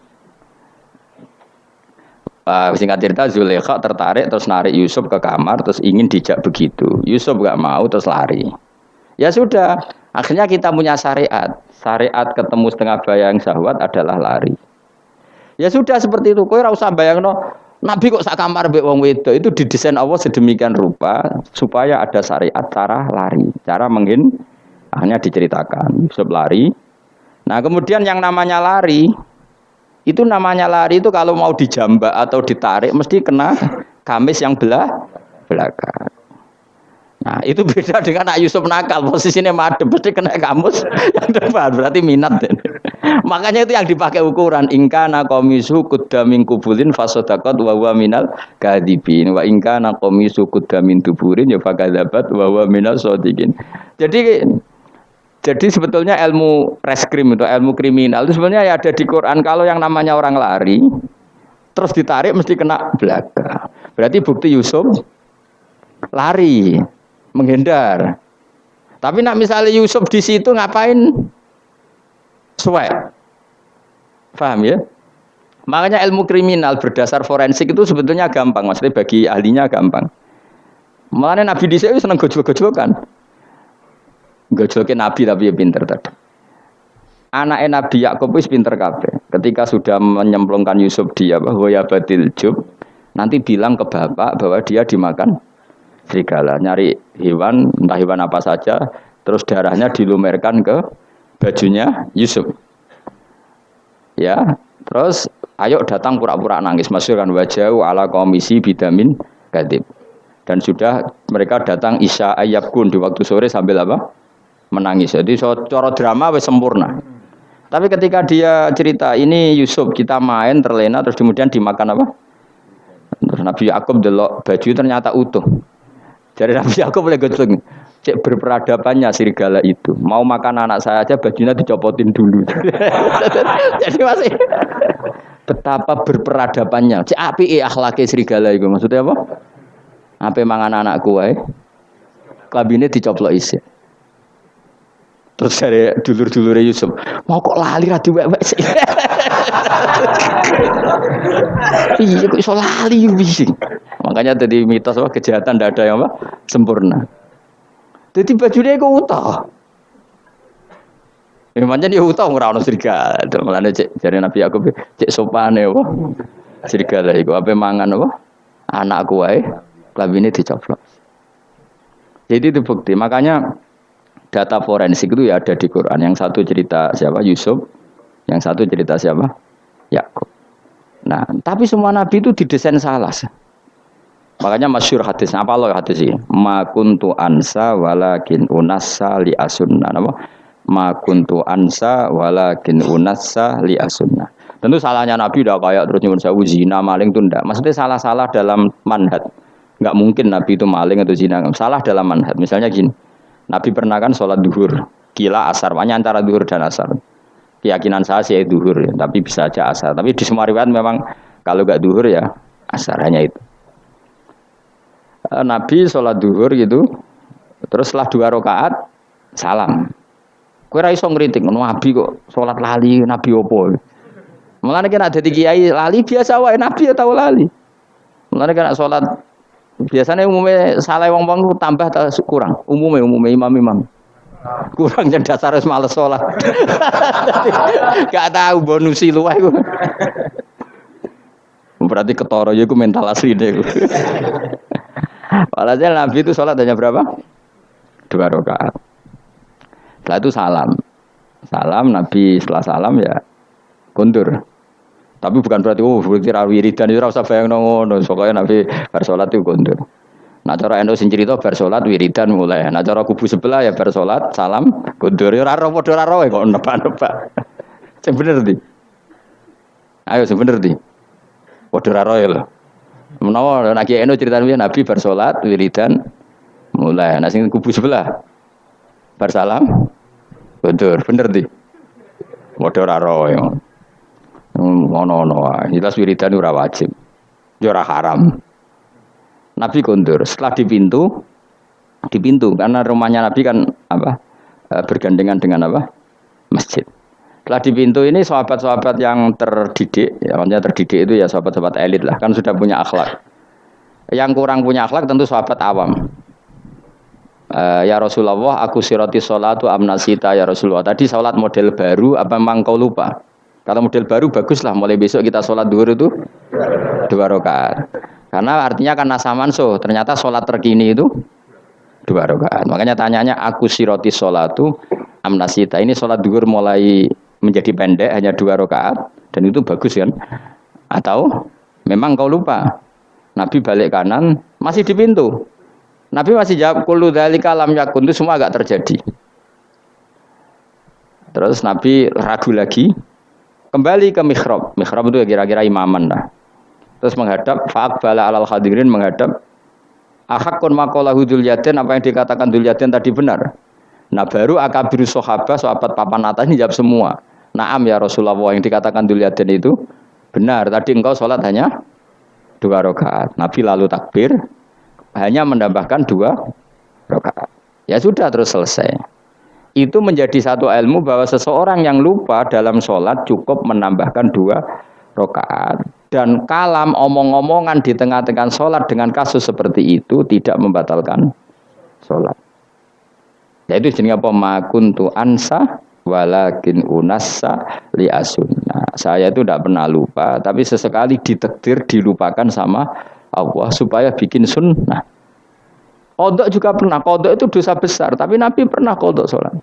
Speaker 1: Uh, singkat cerita Zulekha tertarik terus narik Yusuf ke kamar terus ingin dijak begitu. Yusuf gak mau terus lari. Ya sudah, akhirnya kita punya syariat. Syariat ketemu setengah bayang syahwat adalah lari. Ya sudah seperti itu. Kau usah bayangno Nabi kok sak kamar mbek wong wedok itu didesain Allah sedemikian rupa supaya ada syariat cara lari, cara menghin hanya diceritakan Yusuf lari. Nah, kemudian yang namanya lari itu namanya lari itu kalau mau dijambak atau ditarik mesti kena kamis yang belah belakang. Nah, itu *laughs* beda dengan Nak Yusuf nakal, posisinya madem, pasti kena kamus *laughs* yang depan, berarti minat. Makanya itu yang dipakai ukuran ingkana komisu kudamin kubulin fasodakot wawa minal kadibin wa ingkana komisu kudamin tuburin ya fakadabat wawa minal sodikin. Jadi jadi sebetulnya ilmu reskrim itu ilmu kriminal itu sebenarnya ya ada di Quran kalau yang namanya orang lari terus ditarik mesti kena belakang. Berarti bukti Yusuf lari menghindar. Tapi nak misalnya Yusuf di situ ngapain? Suwek. Paham ya? Makanya ilmu kriminal berdasar forensik itu sebetulnya gampang, maksudnya bagi ahlinya gampang. Malah Nabi di sini seneng gojol-gojolokan. Gojolokin Nabi tapi ya pinter tadi. Anak Nabi Yakub itu pinter kabeh. Ketika sudah menyemplungkan Yusuf dia bahwa ya batil jub, nanti bilang ke bapak bahwa dia dimakan serigala nyari hewan entah hewan apa saja terus darahnya dilumerkan ke bajunya Yusuf. Ya terus ayo datang pura-pura nangis. Masukkan wajah ala komisi bidamin gadib. Dan sudah mereka datang Isya kun di waktu sore sambil apa? Menangis. Jadi so, coro drama sempurna. Tapi ketika dia cerita ini Yusuf kita main terlena terus kemudian dimakan apa? Terus Nabi Yakub delok baju ternyata utuh. Jadi Nabi Yakub boleh goceng. Cek berperadabannya serigala itu. Mau makan anak saya aja bajunya dicopotin dulu. *laughs* Jadi masih betapa berperadabannya. Cek api eh akhlaknya serigala itu. Maksudnya apa? Apa mangan anakku wae. Kabinnya dicoplok isi. Terus dari dulur-dulur Yusuf, mau kok lali ra diwek sih. *laughs* Iya kok iso lali bising. Makanya tadi mitos apa kejahatan tidak ada yang apa sempurna. Jadi bajune iku utuh. Ya pancen ya utuh ora ono serigala. Mulane cek jare Nabi Yakub cek sopane apa? Serigala iku ape mangan apa? Anakku wae klambine dicoplok. Jadi itu bukti. Makanya data forensik itu ya ada di Quran. Yang satu cerita siapa? Yusuf. Yang satu cerita siapa? Yakub. Nah, tapi semua nabi itu didesain salah. Makanya masyur hadis. Apa loh hadis ini? Ma kuntu ansa walakin unassa li asunna. Apa? Ma kuntu ansa walakin unassa li asunna. Tentu salahnya Nabi udah kayak terus nyuwun sewu zina maling itu ndak. Maksudnya salah-salah dalam manhat. Enggak mungkin Nabi itu maling atau zina. Salah dalam manhat. Misalnya gini. Nabi pernah kan sholat duhur. Kila asar. Banyak antara duhur dan asar. Keyakinan saya sih duhur ya. Tapi bisa aja asar. Tapi di semua riwayat memang kalau enggak duhur ya asar. Hanya itu. Eh, Nabi sholat duhur gitu. Terus setelah dua rakaat salam. Kue raiso ngeritik. Nabi kok sholat lali. Nabi opo. Mulane kena dadi kiai lali biasa wae nabi ya tahu lali. Mulane kena salat biasanya umumnya salah wong wong tambah atau kurang. Umumnya umumnya imam-imam. Kurang yang dasar harus males sholat. *laughs* Gak tahu bonusi luwih iku. Berarti ketoro ya mental asli deh. *laughs* Walhasil Nabi itu sholat hanya berapa? Dua rakaat. Setelah itu salam. Salam Nabi setelah salam ya kundur. Tapi bukan berarti oh berarti ra wiridan itu ora usah bayang ngono. Soalnya Nabi bar salat itu gondol. Nah cara endo sing cerita bar salat wiridan mulai. Nah cara kubu sebelah ya bar salat salam. Ya ora ora padha ora kok nebak-nebak. Sing bener di. Ayo sing bener di. Padha ora lho. Menawa nek endo cerita Nabi bar salat wiridan mulai. Sing kubu sebelah bar salam gondol. Bener di. Padha ora ya. Ngono-ngono wae. Jelas wiridan ora wajib. Ya ora haram. Nabi kondur. Setelah di pintu, di pintu karena rumahnya Nabi kan apa? E, bergandengan dengan apa? Masjid. Setelah di pintu ini sahabat-sahabat yang terdidik, ya maksudnya terdidik itu ya sahabat-sahabat elit lah, kan sudah punya akhlak. Yang kurang punya akhlak tentu sahabat awam. Uh, ya Rasulullah, aku siroti sholatu amnasita ya Rasulullah. Tadi sholat model baru, apa memang kau lupa? Kalau model baru bagus lah, mulai besok kita sholat duhur itu dua rakaat. Karena artinya kan nasa manso, ternyata sholat terkini itu dua rakaat. Makanya tanyanya aku siroti sholatu amnasita. Ini sholat duhur mulai menjadi pendek hanya dua rakaat dan itu bagus kan? Atau memang kau lupa? Nabi balik kanan masih di pintu. Nabi masih jawab kullu dzalika lam yakun itu semua agak terjadi. Terus Nabi ragu lagi, Kembali ke mihrab. Mihrab itu kira-kira imaman lah. Terus menghadap bala alal hadirin menghadap ahakun makola hudul yaden apa yang dikatakan dul yaden tadi benar. Nah baru akabiru sahabat sahabat papan atas ini jawab semua. Naam ya Rasulullah yang dikatakan yaden itu benar. Tadi engkau sholat hanya dua rakaat. Nabi lalu takbir hanya menambahkan dua rakaat. Ya sudah terus selesai itu menjadi satu ilmu bahwa seseorang yang lupa dalam sholat cukup menambahkan dua rakaat dan kalam omong-omongan di tengah-tengah sholat dengan kasus seperti itu tidak membatalkan sholat. Yaitu jenis apa? Makuntu ansa walakin unassa li asunna. Saya itu tidak pernah lupa, tapi sesekali ditekdir dilupakan sama Allah supaya bikin sunnah. Kodok juga pernah. Kodok itu dosa besar. Tapi Nabi pernah kodok sholat.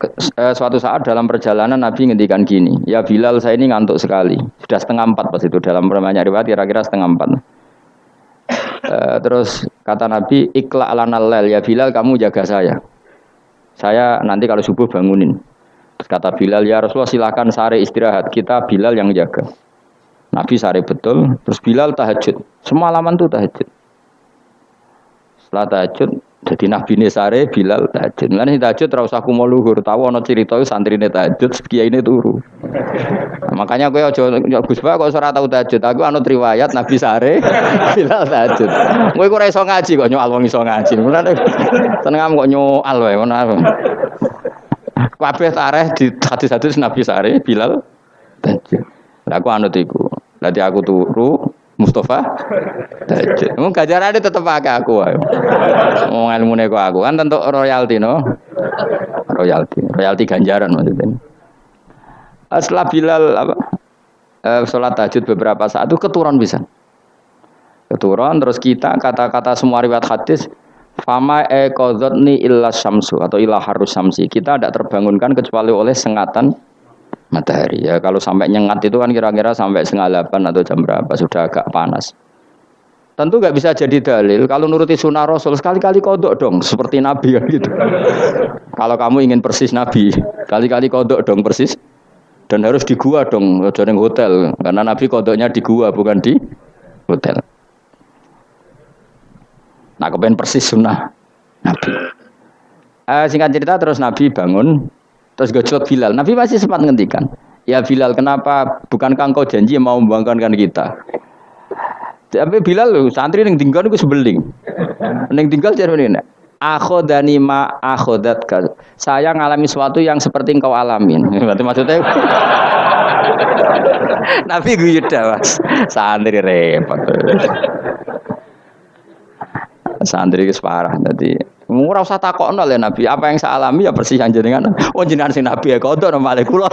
Speaker 1: Eh, suatu saat dalam perjalanan Nabi ngendikan gini, ya Bilal saya ini ngantuk sekali, sudah setengah empat pas itu dalam permainan riwayat kira-kira setengah empat. Uh, terus kata Nabi, ikla ala nalel ya Bilal kamu jaga saya. Saya nanti kalau subuh bangunin. Terus kata Bilal ya Rasulullah silakan sare istirahat kita Bilal yang jaga. Nabi sare betul. Terus Bilal tahajud. Semalaman tuh tahajud. Setelah tahajud, jadi Nabi sare Bilal tahajud. Lan tahajud ora usah kumo luhur, tahu ana cerita santrine tahajud, kiai ini turu. *laughs* Makanya kowe aja Gus Pak kok ora tau tahajud. Aku anut riwayat Nabi sare *laughs* Bilal tahajud. Kowe kok ora iso ngaji kok nyoal wong iso ngaji. Seneng kok nyoal wae ngono. Kabeh tareh di hadis-hadis Nabi sare Bilal tahajud. Lah aku anut iku. Nanti aku turu Mustafa Dajjal. *laughs* Mung gajarane tetep akeh aku wae. Wong ilmune kok aku kan tentu royalti no. Royalti, royalti ganjaran maksudnya. Setelah Bilal apa? Eh, sholat tahajud beberapa saat itu keturun bisa. Keturun terus kita kata-kata semua riwayat hadis Fama ekodotni illa syamsu atau illa harus samsi. Kita tidak terbangunkan kecuali oleh sengatan matahari. Ya kalau sampai nyengat itu kan kira-kira sampai setengah delapan atau jam berapa sudah agak panas. Tentu nggak bisa jadi dalil kalau nuruti sunnah Rasul sekali-kali kodok dong seperti Nabi kan gitu. *laughs* kalau kamu ingin persis Nabi, kali-kali kodok dong persis dan harus di gua dong, jangan hotel karena Nabi kodoknya di gua bukan di hotel. Nah, kepengen persis sunnah Nabi. Uh, singkat cerita terus Nabi bangun, terus gojlok Bilal. Nabi masih sempat ngendikan, ya Bilal kenapa bukankah engkau janji mau membangkankan kita? Tapi Bilal lu santri yang tinggal itu sebeling. Yang tinggal jadi ini. Akhodani ma akhodat Saya ngalami sesuatu yang seperti engkau alamin. *laughs* Berarti maksudnya *laughs* Nabi gue mas. Santri repot santri itu parah. Jadi ora usah takokno le Nabi. Apa yang saya alami ya persis yang jenengan oh jenengan sing Nabi ya kodok nama kula.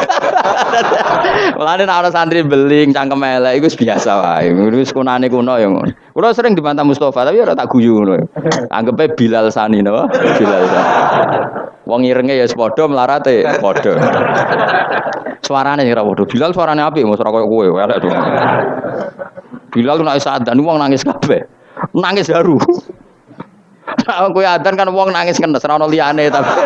Speaker 1: *laughs* Mulane nek santri beling cangkem elek iku biasa wae. Wis kunane kuno ya ngono. Kula sering dibantah Mustofa tapi ora tak guyu ngono anggepe Bilal Sani no? Bilal Sani. Wong irenge ya padha melarate padha. Suarane ora padha. Bilal suarane apik mos ora koyo kowe elek dong Bilal nek wong nangis kabeh. Nangis haru *laughs* Nah, kowe adan kan wong nangis kan ora ono liyane tapi. *laughs*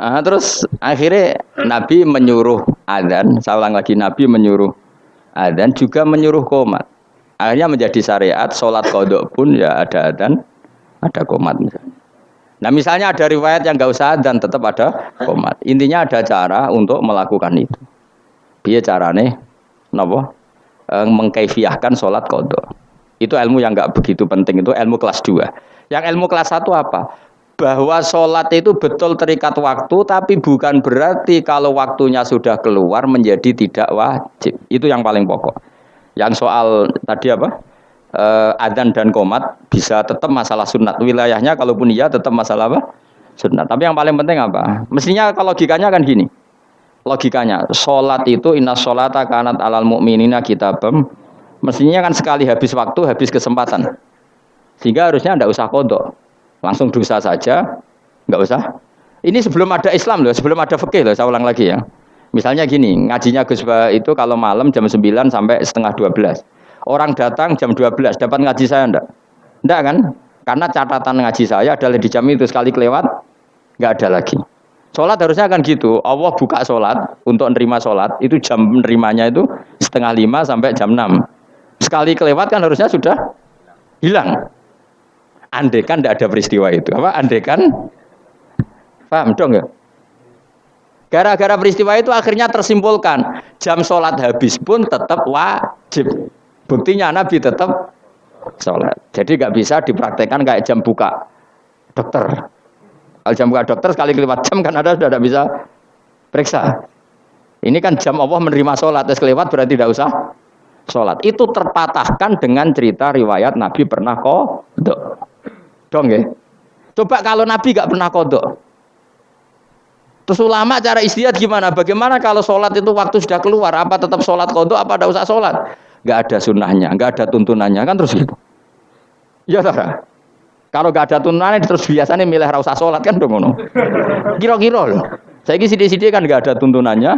Speaker 1: Ah, terus akhirnya Nabi menyuruh adan, saya lagi Nabi menyuruh adan juga menyuruh komat. Akhirnya menjadi syariat sholat kodok pun ya ada adan, ada komat misalnya. Nah misalnya ada riwayat yang nggak usah dan tetap ada komat. Intinya ada cara untuk melakukan itu. Biar carane, nopo Eh, mengkaifiahkan sholat kodok. Itu ilmu yang nggak begitu penting, itu ilmu kelas 2. Yang ilmu kelas 1 apa? Bahwa sholat itu betul terikat waktu, tapi bukan berarti kalau waktunya sudah keluar menjadi tidak wajib. Itu yang paling pokok. Yang soal tadi apa? E, adzan dan komat bisa tetap masalah sunat. Wilayahnya kalaupun iya tetap masalah apa? Sunat. Tapi yang paling penting apa? Mestinya kalau logikanya kan gini logikanya sholat itu inna sholata kanat alal mu'minina kitabam mestinya kan sekali habis waktu habis kesempatan. Sehingga harusnya tidak usah kodok. Langsung dosa saja nggak usah. Ini sebelum ada Islam loh sebelum ada fikih loh saya ulang lagi ya. Misalnya gini ngajinya Gus itu kalau malam jam 9 sampai setengah 12 orang datang jam 12 dapat ngaji saya enggak enggak kan? Karena catatan ngaji saya adalah di jam itu sekali kelewat nggak ada lagi Sholat harusnya kan gitu. Allah buka sholat untuk menerima sholat itu jam menerimanya itu setengah lima sampai jam enam. Sekali kelewat kan harusnya sudah hilang. Andekan tidak ada peristiwa itu. Apa? Andekan paham dong ya? Gara-gara peristiwa itu akhirnya tersimpulkan jam sholat habis pun tetap wajib. Buktinya Nabi tetap sholat. Jadi nggak bisa dipraktekkan kayak jam buka dokter. Kalau jam buka dokter sekali kelewat jam kan ada sudah tidak bisa periksa. Ini kan jam Allah menerima sholat, tes kelewat berarti tidak usah sholat. Itu terpatahkan dengan cerita riwayat Nabi pernah kodok. Dong ya. Coba kalau Nabi gak pernah kodok. Terus ulama cara istiadat gimana? Bagaimana kalau sholat itu waktu sudah keluar? Apa tetap sholat kodok? Apa tidak usah sholat? Gak ada sunnahnya, gak ada tuntunannya kan terus gitu. Ya tak? Kalau gak ada tuntunan terus biasanya milih rasa sholat kan dong ngono. Kira-kira loh. Saya ini sidi-sidi kan gak ada tuntunannya.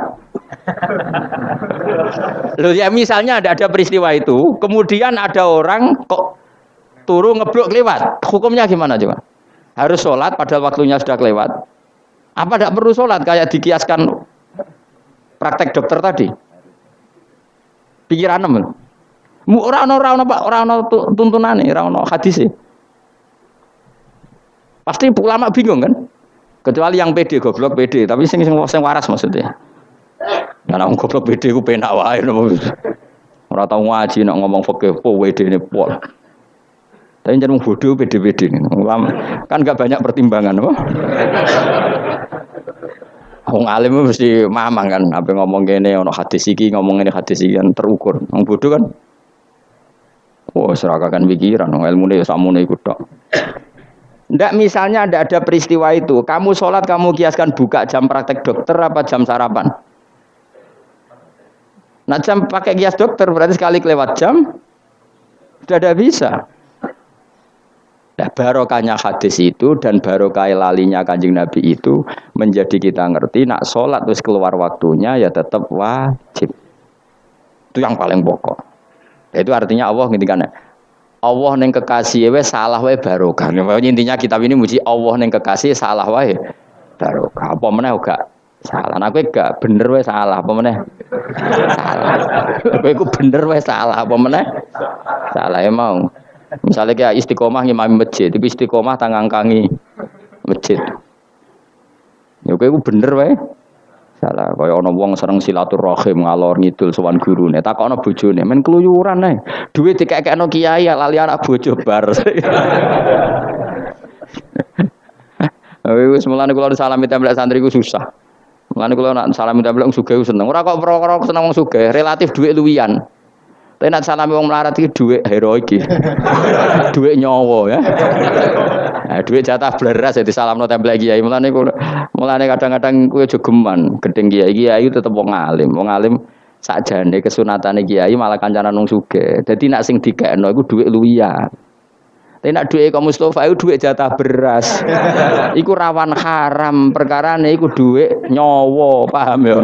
Speaker 1: Loh ya misalnya ada ada peristiwa itu, kemudian ada orang kok turu ngeblok lewat. Hukumnya gimana coba? Harus sholat padahal waktunya sudah kelewat. Apa tidak perlu sholat kayak dikiaskan praktek dokter tadi? Pikiran orang Orang-orang orang-orang tuntunan nih, orang-orang hadis sih. Pasti ulama bingung kan? Kecuali yang PD goblok PD, tapi sing sing sing waras maksudnya. Ya nek goblok PD ku penak wae Ora tau ngaji nek ngomong fikih po WD ini pol. Tapi jangan bodoh PD-PD ini. Kan gak banyak pertimbangan apa? Wong alim mesti mamang kan, apa ngomong gini, ono hadis iki, ngomong ini hadis iki kan terukur. Wong bodoh kan, wah serakakan pikiran, ilmu ini samune ikut tok. Ndak misalnya ndak ada peristiwa itu, kamu sholat kamu kiaskan buka jam praktek dokter apa jam sarapan? Nah jam pakai kias dokter berarti sekali kelewat jam, sudah tidak bisa. Nah, barokahnya hadis itu dan barokah lalinya kanjeng Nabi itu menjadi kita ngerti nak sholat terus keluar waktunya ya tetap wajib. Itu yang paling pokok. Itu artinya Allah ngintikan Allah neng kekasih we salah we barokah. Intinya kitab ini muji Allah neng kekasih salah we barokah. Apa meneh gak salah. Nah, kowe gak bener we salah apa meneh? salah. Kowe ku bener we salah apa meneh? Salah ya mau. Misalnya kayak istiqomah ngimami masjid, tapi istiqomah tangan kangi masjid. Ya kowe bener wae. Salah kaya ana wong seneng silaturahim ngalor ngidul sowan gurune. Takokno bojone, men keluyuran ae. Duit dikekekno kiai lali anak bojo bar. *laughs* Wis mulane kula salami tembelak santri ku susah. Mulane kula nak salami tembelak sugih seneng. Ora kok perkara seneng wong sugih, relatif duit luwian. Tapi nak salami wong melarat iki dhuwit heroik iki. *laughs* dhuwit nyawa ya. Nah, dhuwit jatah bleras jadi salamno tempel kiai. Mulane mulane kadang-kadang kowe aja geman gedeng kiai kiai tetep wong alim. Wong alim sakjane kesunatane kiai malah kancanan wong sugih. Dadi nak sing dikekno iku dhuwit luwian. Tapi nak duit kaum Mustafa itu duit jatah beras. iku rawan haram perkara nih iku duit nyowo paham ya?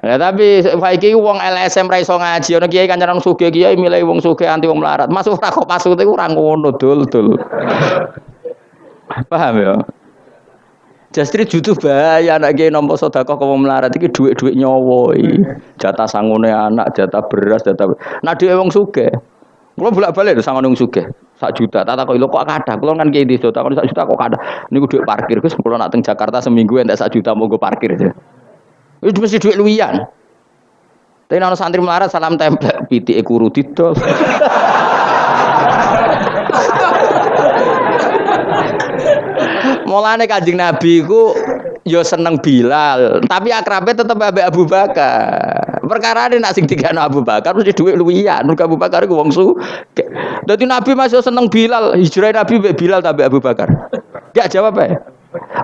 Speaker 1: Ya tapi saiki wong LSM ra iso ngaji ana kiai kancanan sugih kiai milih wong sugih anti wong melarat. Masuk ora kok masuk iku ora ngono dul dul. Paham ya? Justru jutu bahaya anak kiai nampa sedekah kok wong melarat iki dhuwit-dhuwit nyawa iki. Jatah sangune anak, jatah beras, jatah. Nah dhuwit wong sugih. Kulo bolak-balik lho sangon wong sugih. Sak juta, tak takoki lho kok kathah. Kulo kan kiai desa, takon sak juta kok kathah. Niku dhuwit parkir, Gus. Kulo nak teng Jakarta seminggu entek sak juta gue parkir aja. Itu mesti duit luwian. Tapi nana santri melarat salam templek, piti ekuru didol. Mulane kanjeng Nabi ku yo seneng Bilal, tapi akrabnya tetep Abu Abu Bakar. Perkara ini nak sing tiga Abu Bakar mesti duit luwian. Mergo Abu Bakar ku wong su. Dadi Nabi masih seneng Bilal, hijrah Nabi Bilal tapi Abu Bakar. Gak jawab ya.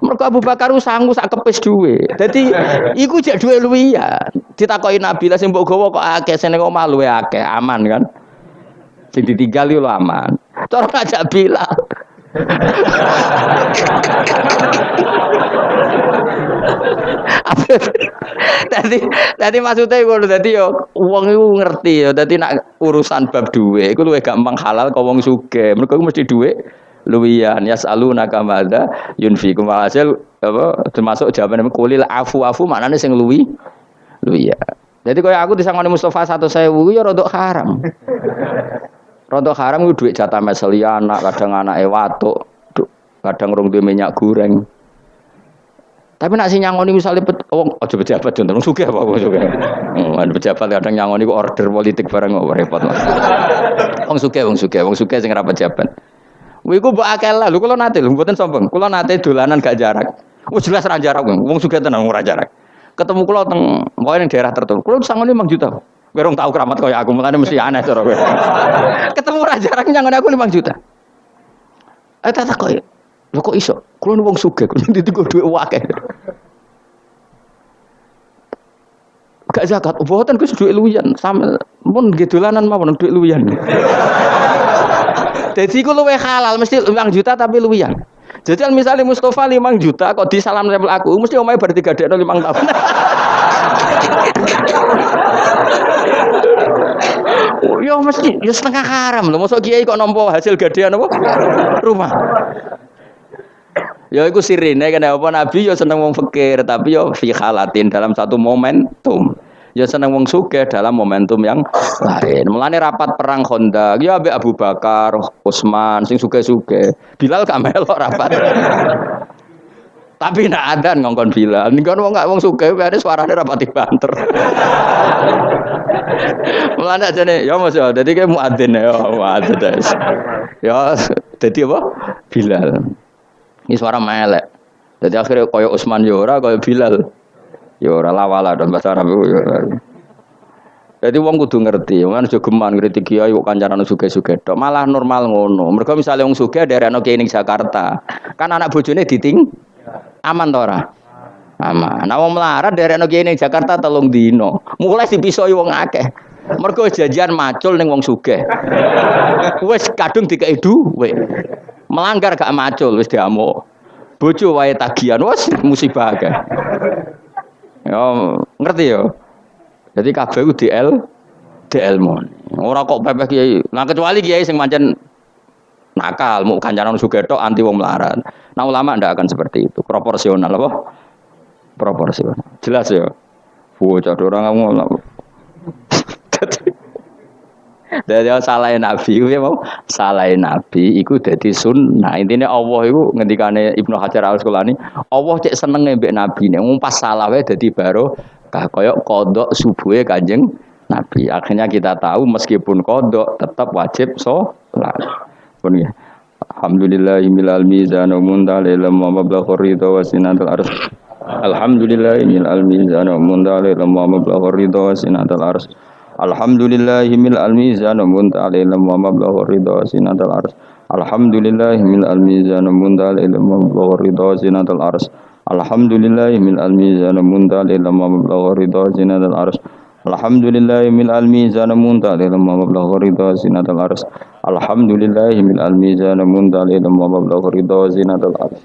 Speaker 1: Mergo Abu Bakar sanggup sak kepis duwe. Dadi iku jek duwe luwian. Ditakoki Nabi lah sing mbok gawa kok akeh sing omah luwe akeh, aman kan. Sing ditinggal yo aman. Cara ngajak Bilal. *laughs* Tadi tadi maksudnya ngono dadi yo wong iku ngerti yo dadi nak urusan bab duwe iku luwih gampang halal kok wong sugih. Mergo mesti duwe luwian yasaluna kamada yunfikum hasil apa termasuk jawaban kulil afu afu maknane sing luwi luwian jadi kaya aku disangoni Mustafa satu saya ya rodok haram rodok haram itu duit jatah meseli anak kadang anak ewato kadang rong minyak goreng tapi nak si nyangoni misalnya pet, oh aja pejabat contoh suka apa wong suka. Oh, pejabat kadang nyangoni order politik bareng kok repot. Wong suka, wong suka, wong suka sing ora pejabat. Wiku mbok akeh lah, lho kula nate lho mboten sombong. Kula nate dolanan gak jarak. Wis jelas ra jarak wong. Wong sugih tenan ora jarak. Ketemu kula teng pokoke ning daerah tertentu. Kula sangone 5 juta. Kowe rong tau keramat kaya aku, mulane mesti aneh cara kowe. *laughs* Ketemu ra jarak nyang aku 5 juta. Eh tak tak koyo. Lho kok iso? Kula wong sugih, kula ditiku dhuwit akeh. Gak zakat, mboten Gus dhuwit luwian, sampe mun nggih dolanan mawon dhuwit luwian. *laughs* Jadi ku luwe halal mesti 5 juta tapi luwian. Jadi misalnya Mustafa 5 juta kok di salam level aku mesti omae bar 3 dekno 5 tahun. oh, *laughs* ya mesti ya setengah haram loh. Masa kiai kok nompo hasil gadean apa? Rumah. Ya iku sirine kan apa Nabi ya seneng wong fakir tapi ya fi halatin dalam satu momentum ya seneng wong suge dalam momentum yang lain. Mulane rapat perang Honda, ya Abi Abu Bakar, Utsman, sing suge-suge. Bilal gak melok rapat. *laughs* Tapi nak ada ngongkon Bilal. Nih kan wong gak wong suge, ada suaranya rapat banter. *laughs* Mulane aja nih, ya mas ya, jadi kayak muadzin ya, muadzin Ya, jadi apa? Bilal. Ini suara melek. Jadi akhirnya koyo Utsman ya ora, koyo Bilal ya ora lawala dan bahasa Arab ya. Jadi wong kudu ngerti, kan aja geman kritik kiai kok kancanan suge-suge tok. Malah normal ngono. Mergo misalnya wong suge daerah kiai ning Jakarta, kan anak bojone diting aman to ora? Aman. Nah wong melarat daerah kiai ning Jakarta telung dino. Mulai dipisoi wong akeh. Mergo janjian macul ning wong sugih. Wis kadung dikei dhuwit. Melanggar gak macul wis diamuk. Bojo wae tagihan wis musibah akeh. Ya ngerti ya? Jadi kabeh DL DL mon. Ora kok pepeh kiai. Nah kecuali kiai sing pancen nakal, mau kancanan sugetok anti wong melarat. Nah ulama ndak akan seperti itu, proporsional apa? Proporsional. Jelas ya. Bocah orang ngomong. Dari salah Nabi, ya mau salah Nabi, iku jadi sunnah. Intinya Allah itu ngendikane Ibnu Hajar Al Asqalani, Allah cek seneng mbek Nabi nih, pas salah wae jadi baru koyok kodok subuhnya kanjeng Nabi. Akhirnya kita tahu meskipun kodok tetap wajib sholat. Pun ya. Alhamdulillah milal mizan wa mundalil wa mablagh ridha wa sinatul ars. Milal mizan wa mundalil wa mablagh ridha wa sinatul ars. Alhamdulillah milal mizan wa mundalil wa mablagh ridha wa sinatul ars. Alhamdulillah milal mizan wa mundalil wa mablagh ridha wa sinatul ars. Alhamdulillah min al-mizan muntal ila ma mablagha ridha zinatul ars. Alhamdulillah min al-mizan muntal ila ma mablagha ridha zinatul ars. Alhamdulillah min al-mizan muntal ila ma mablagha ridha zinatul ars.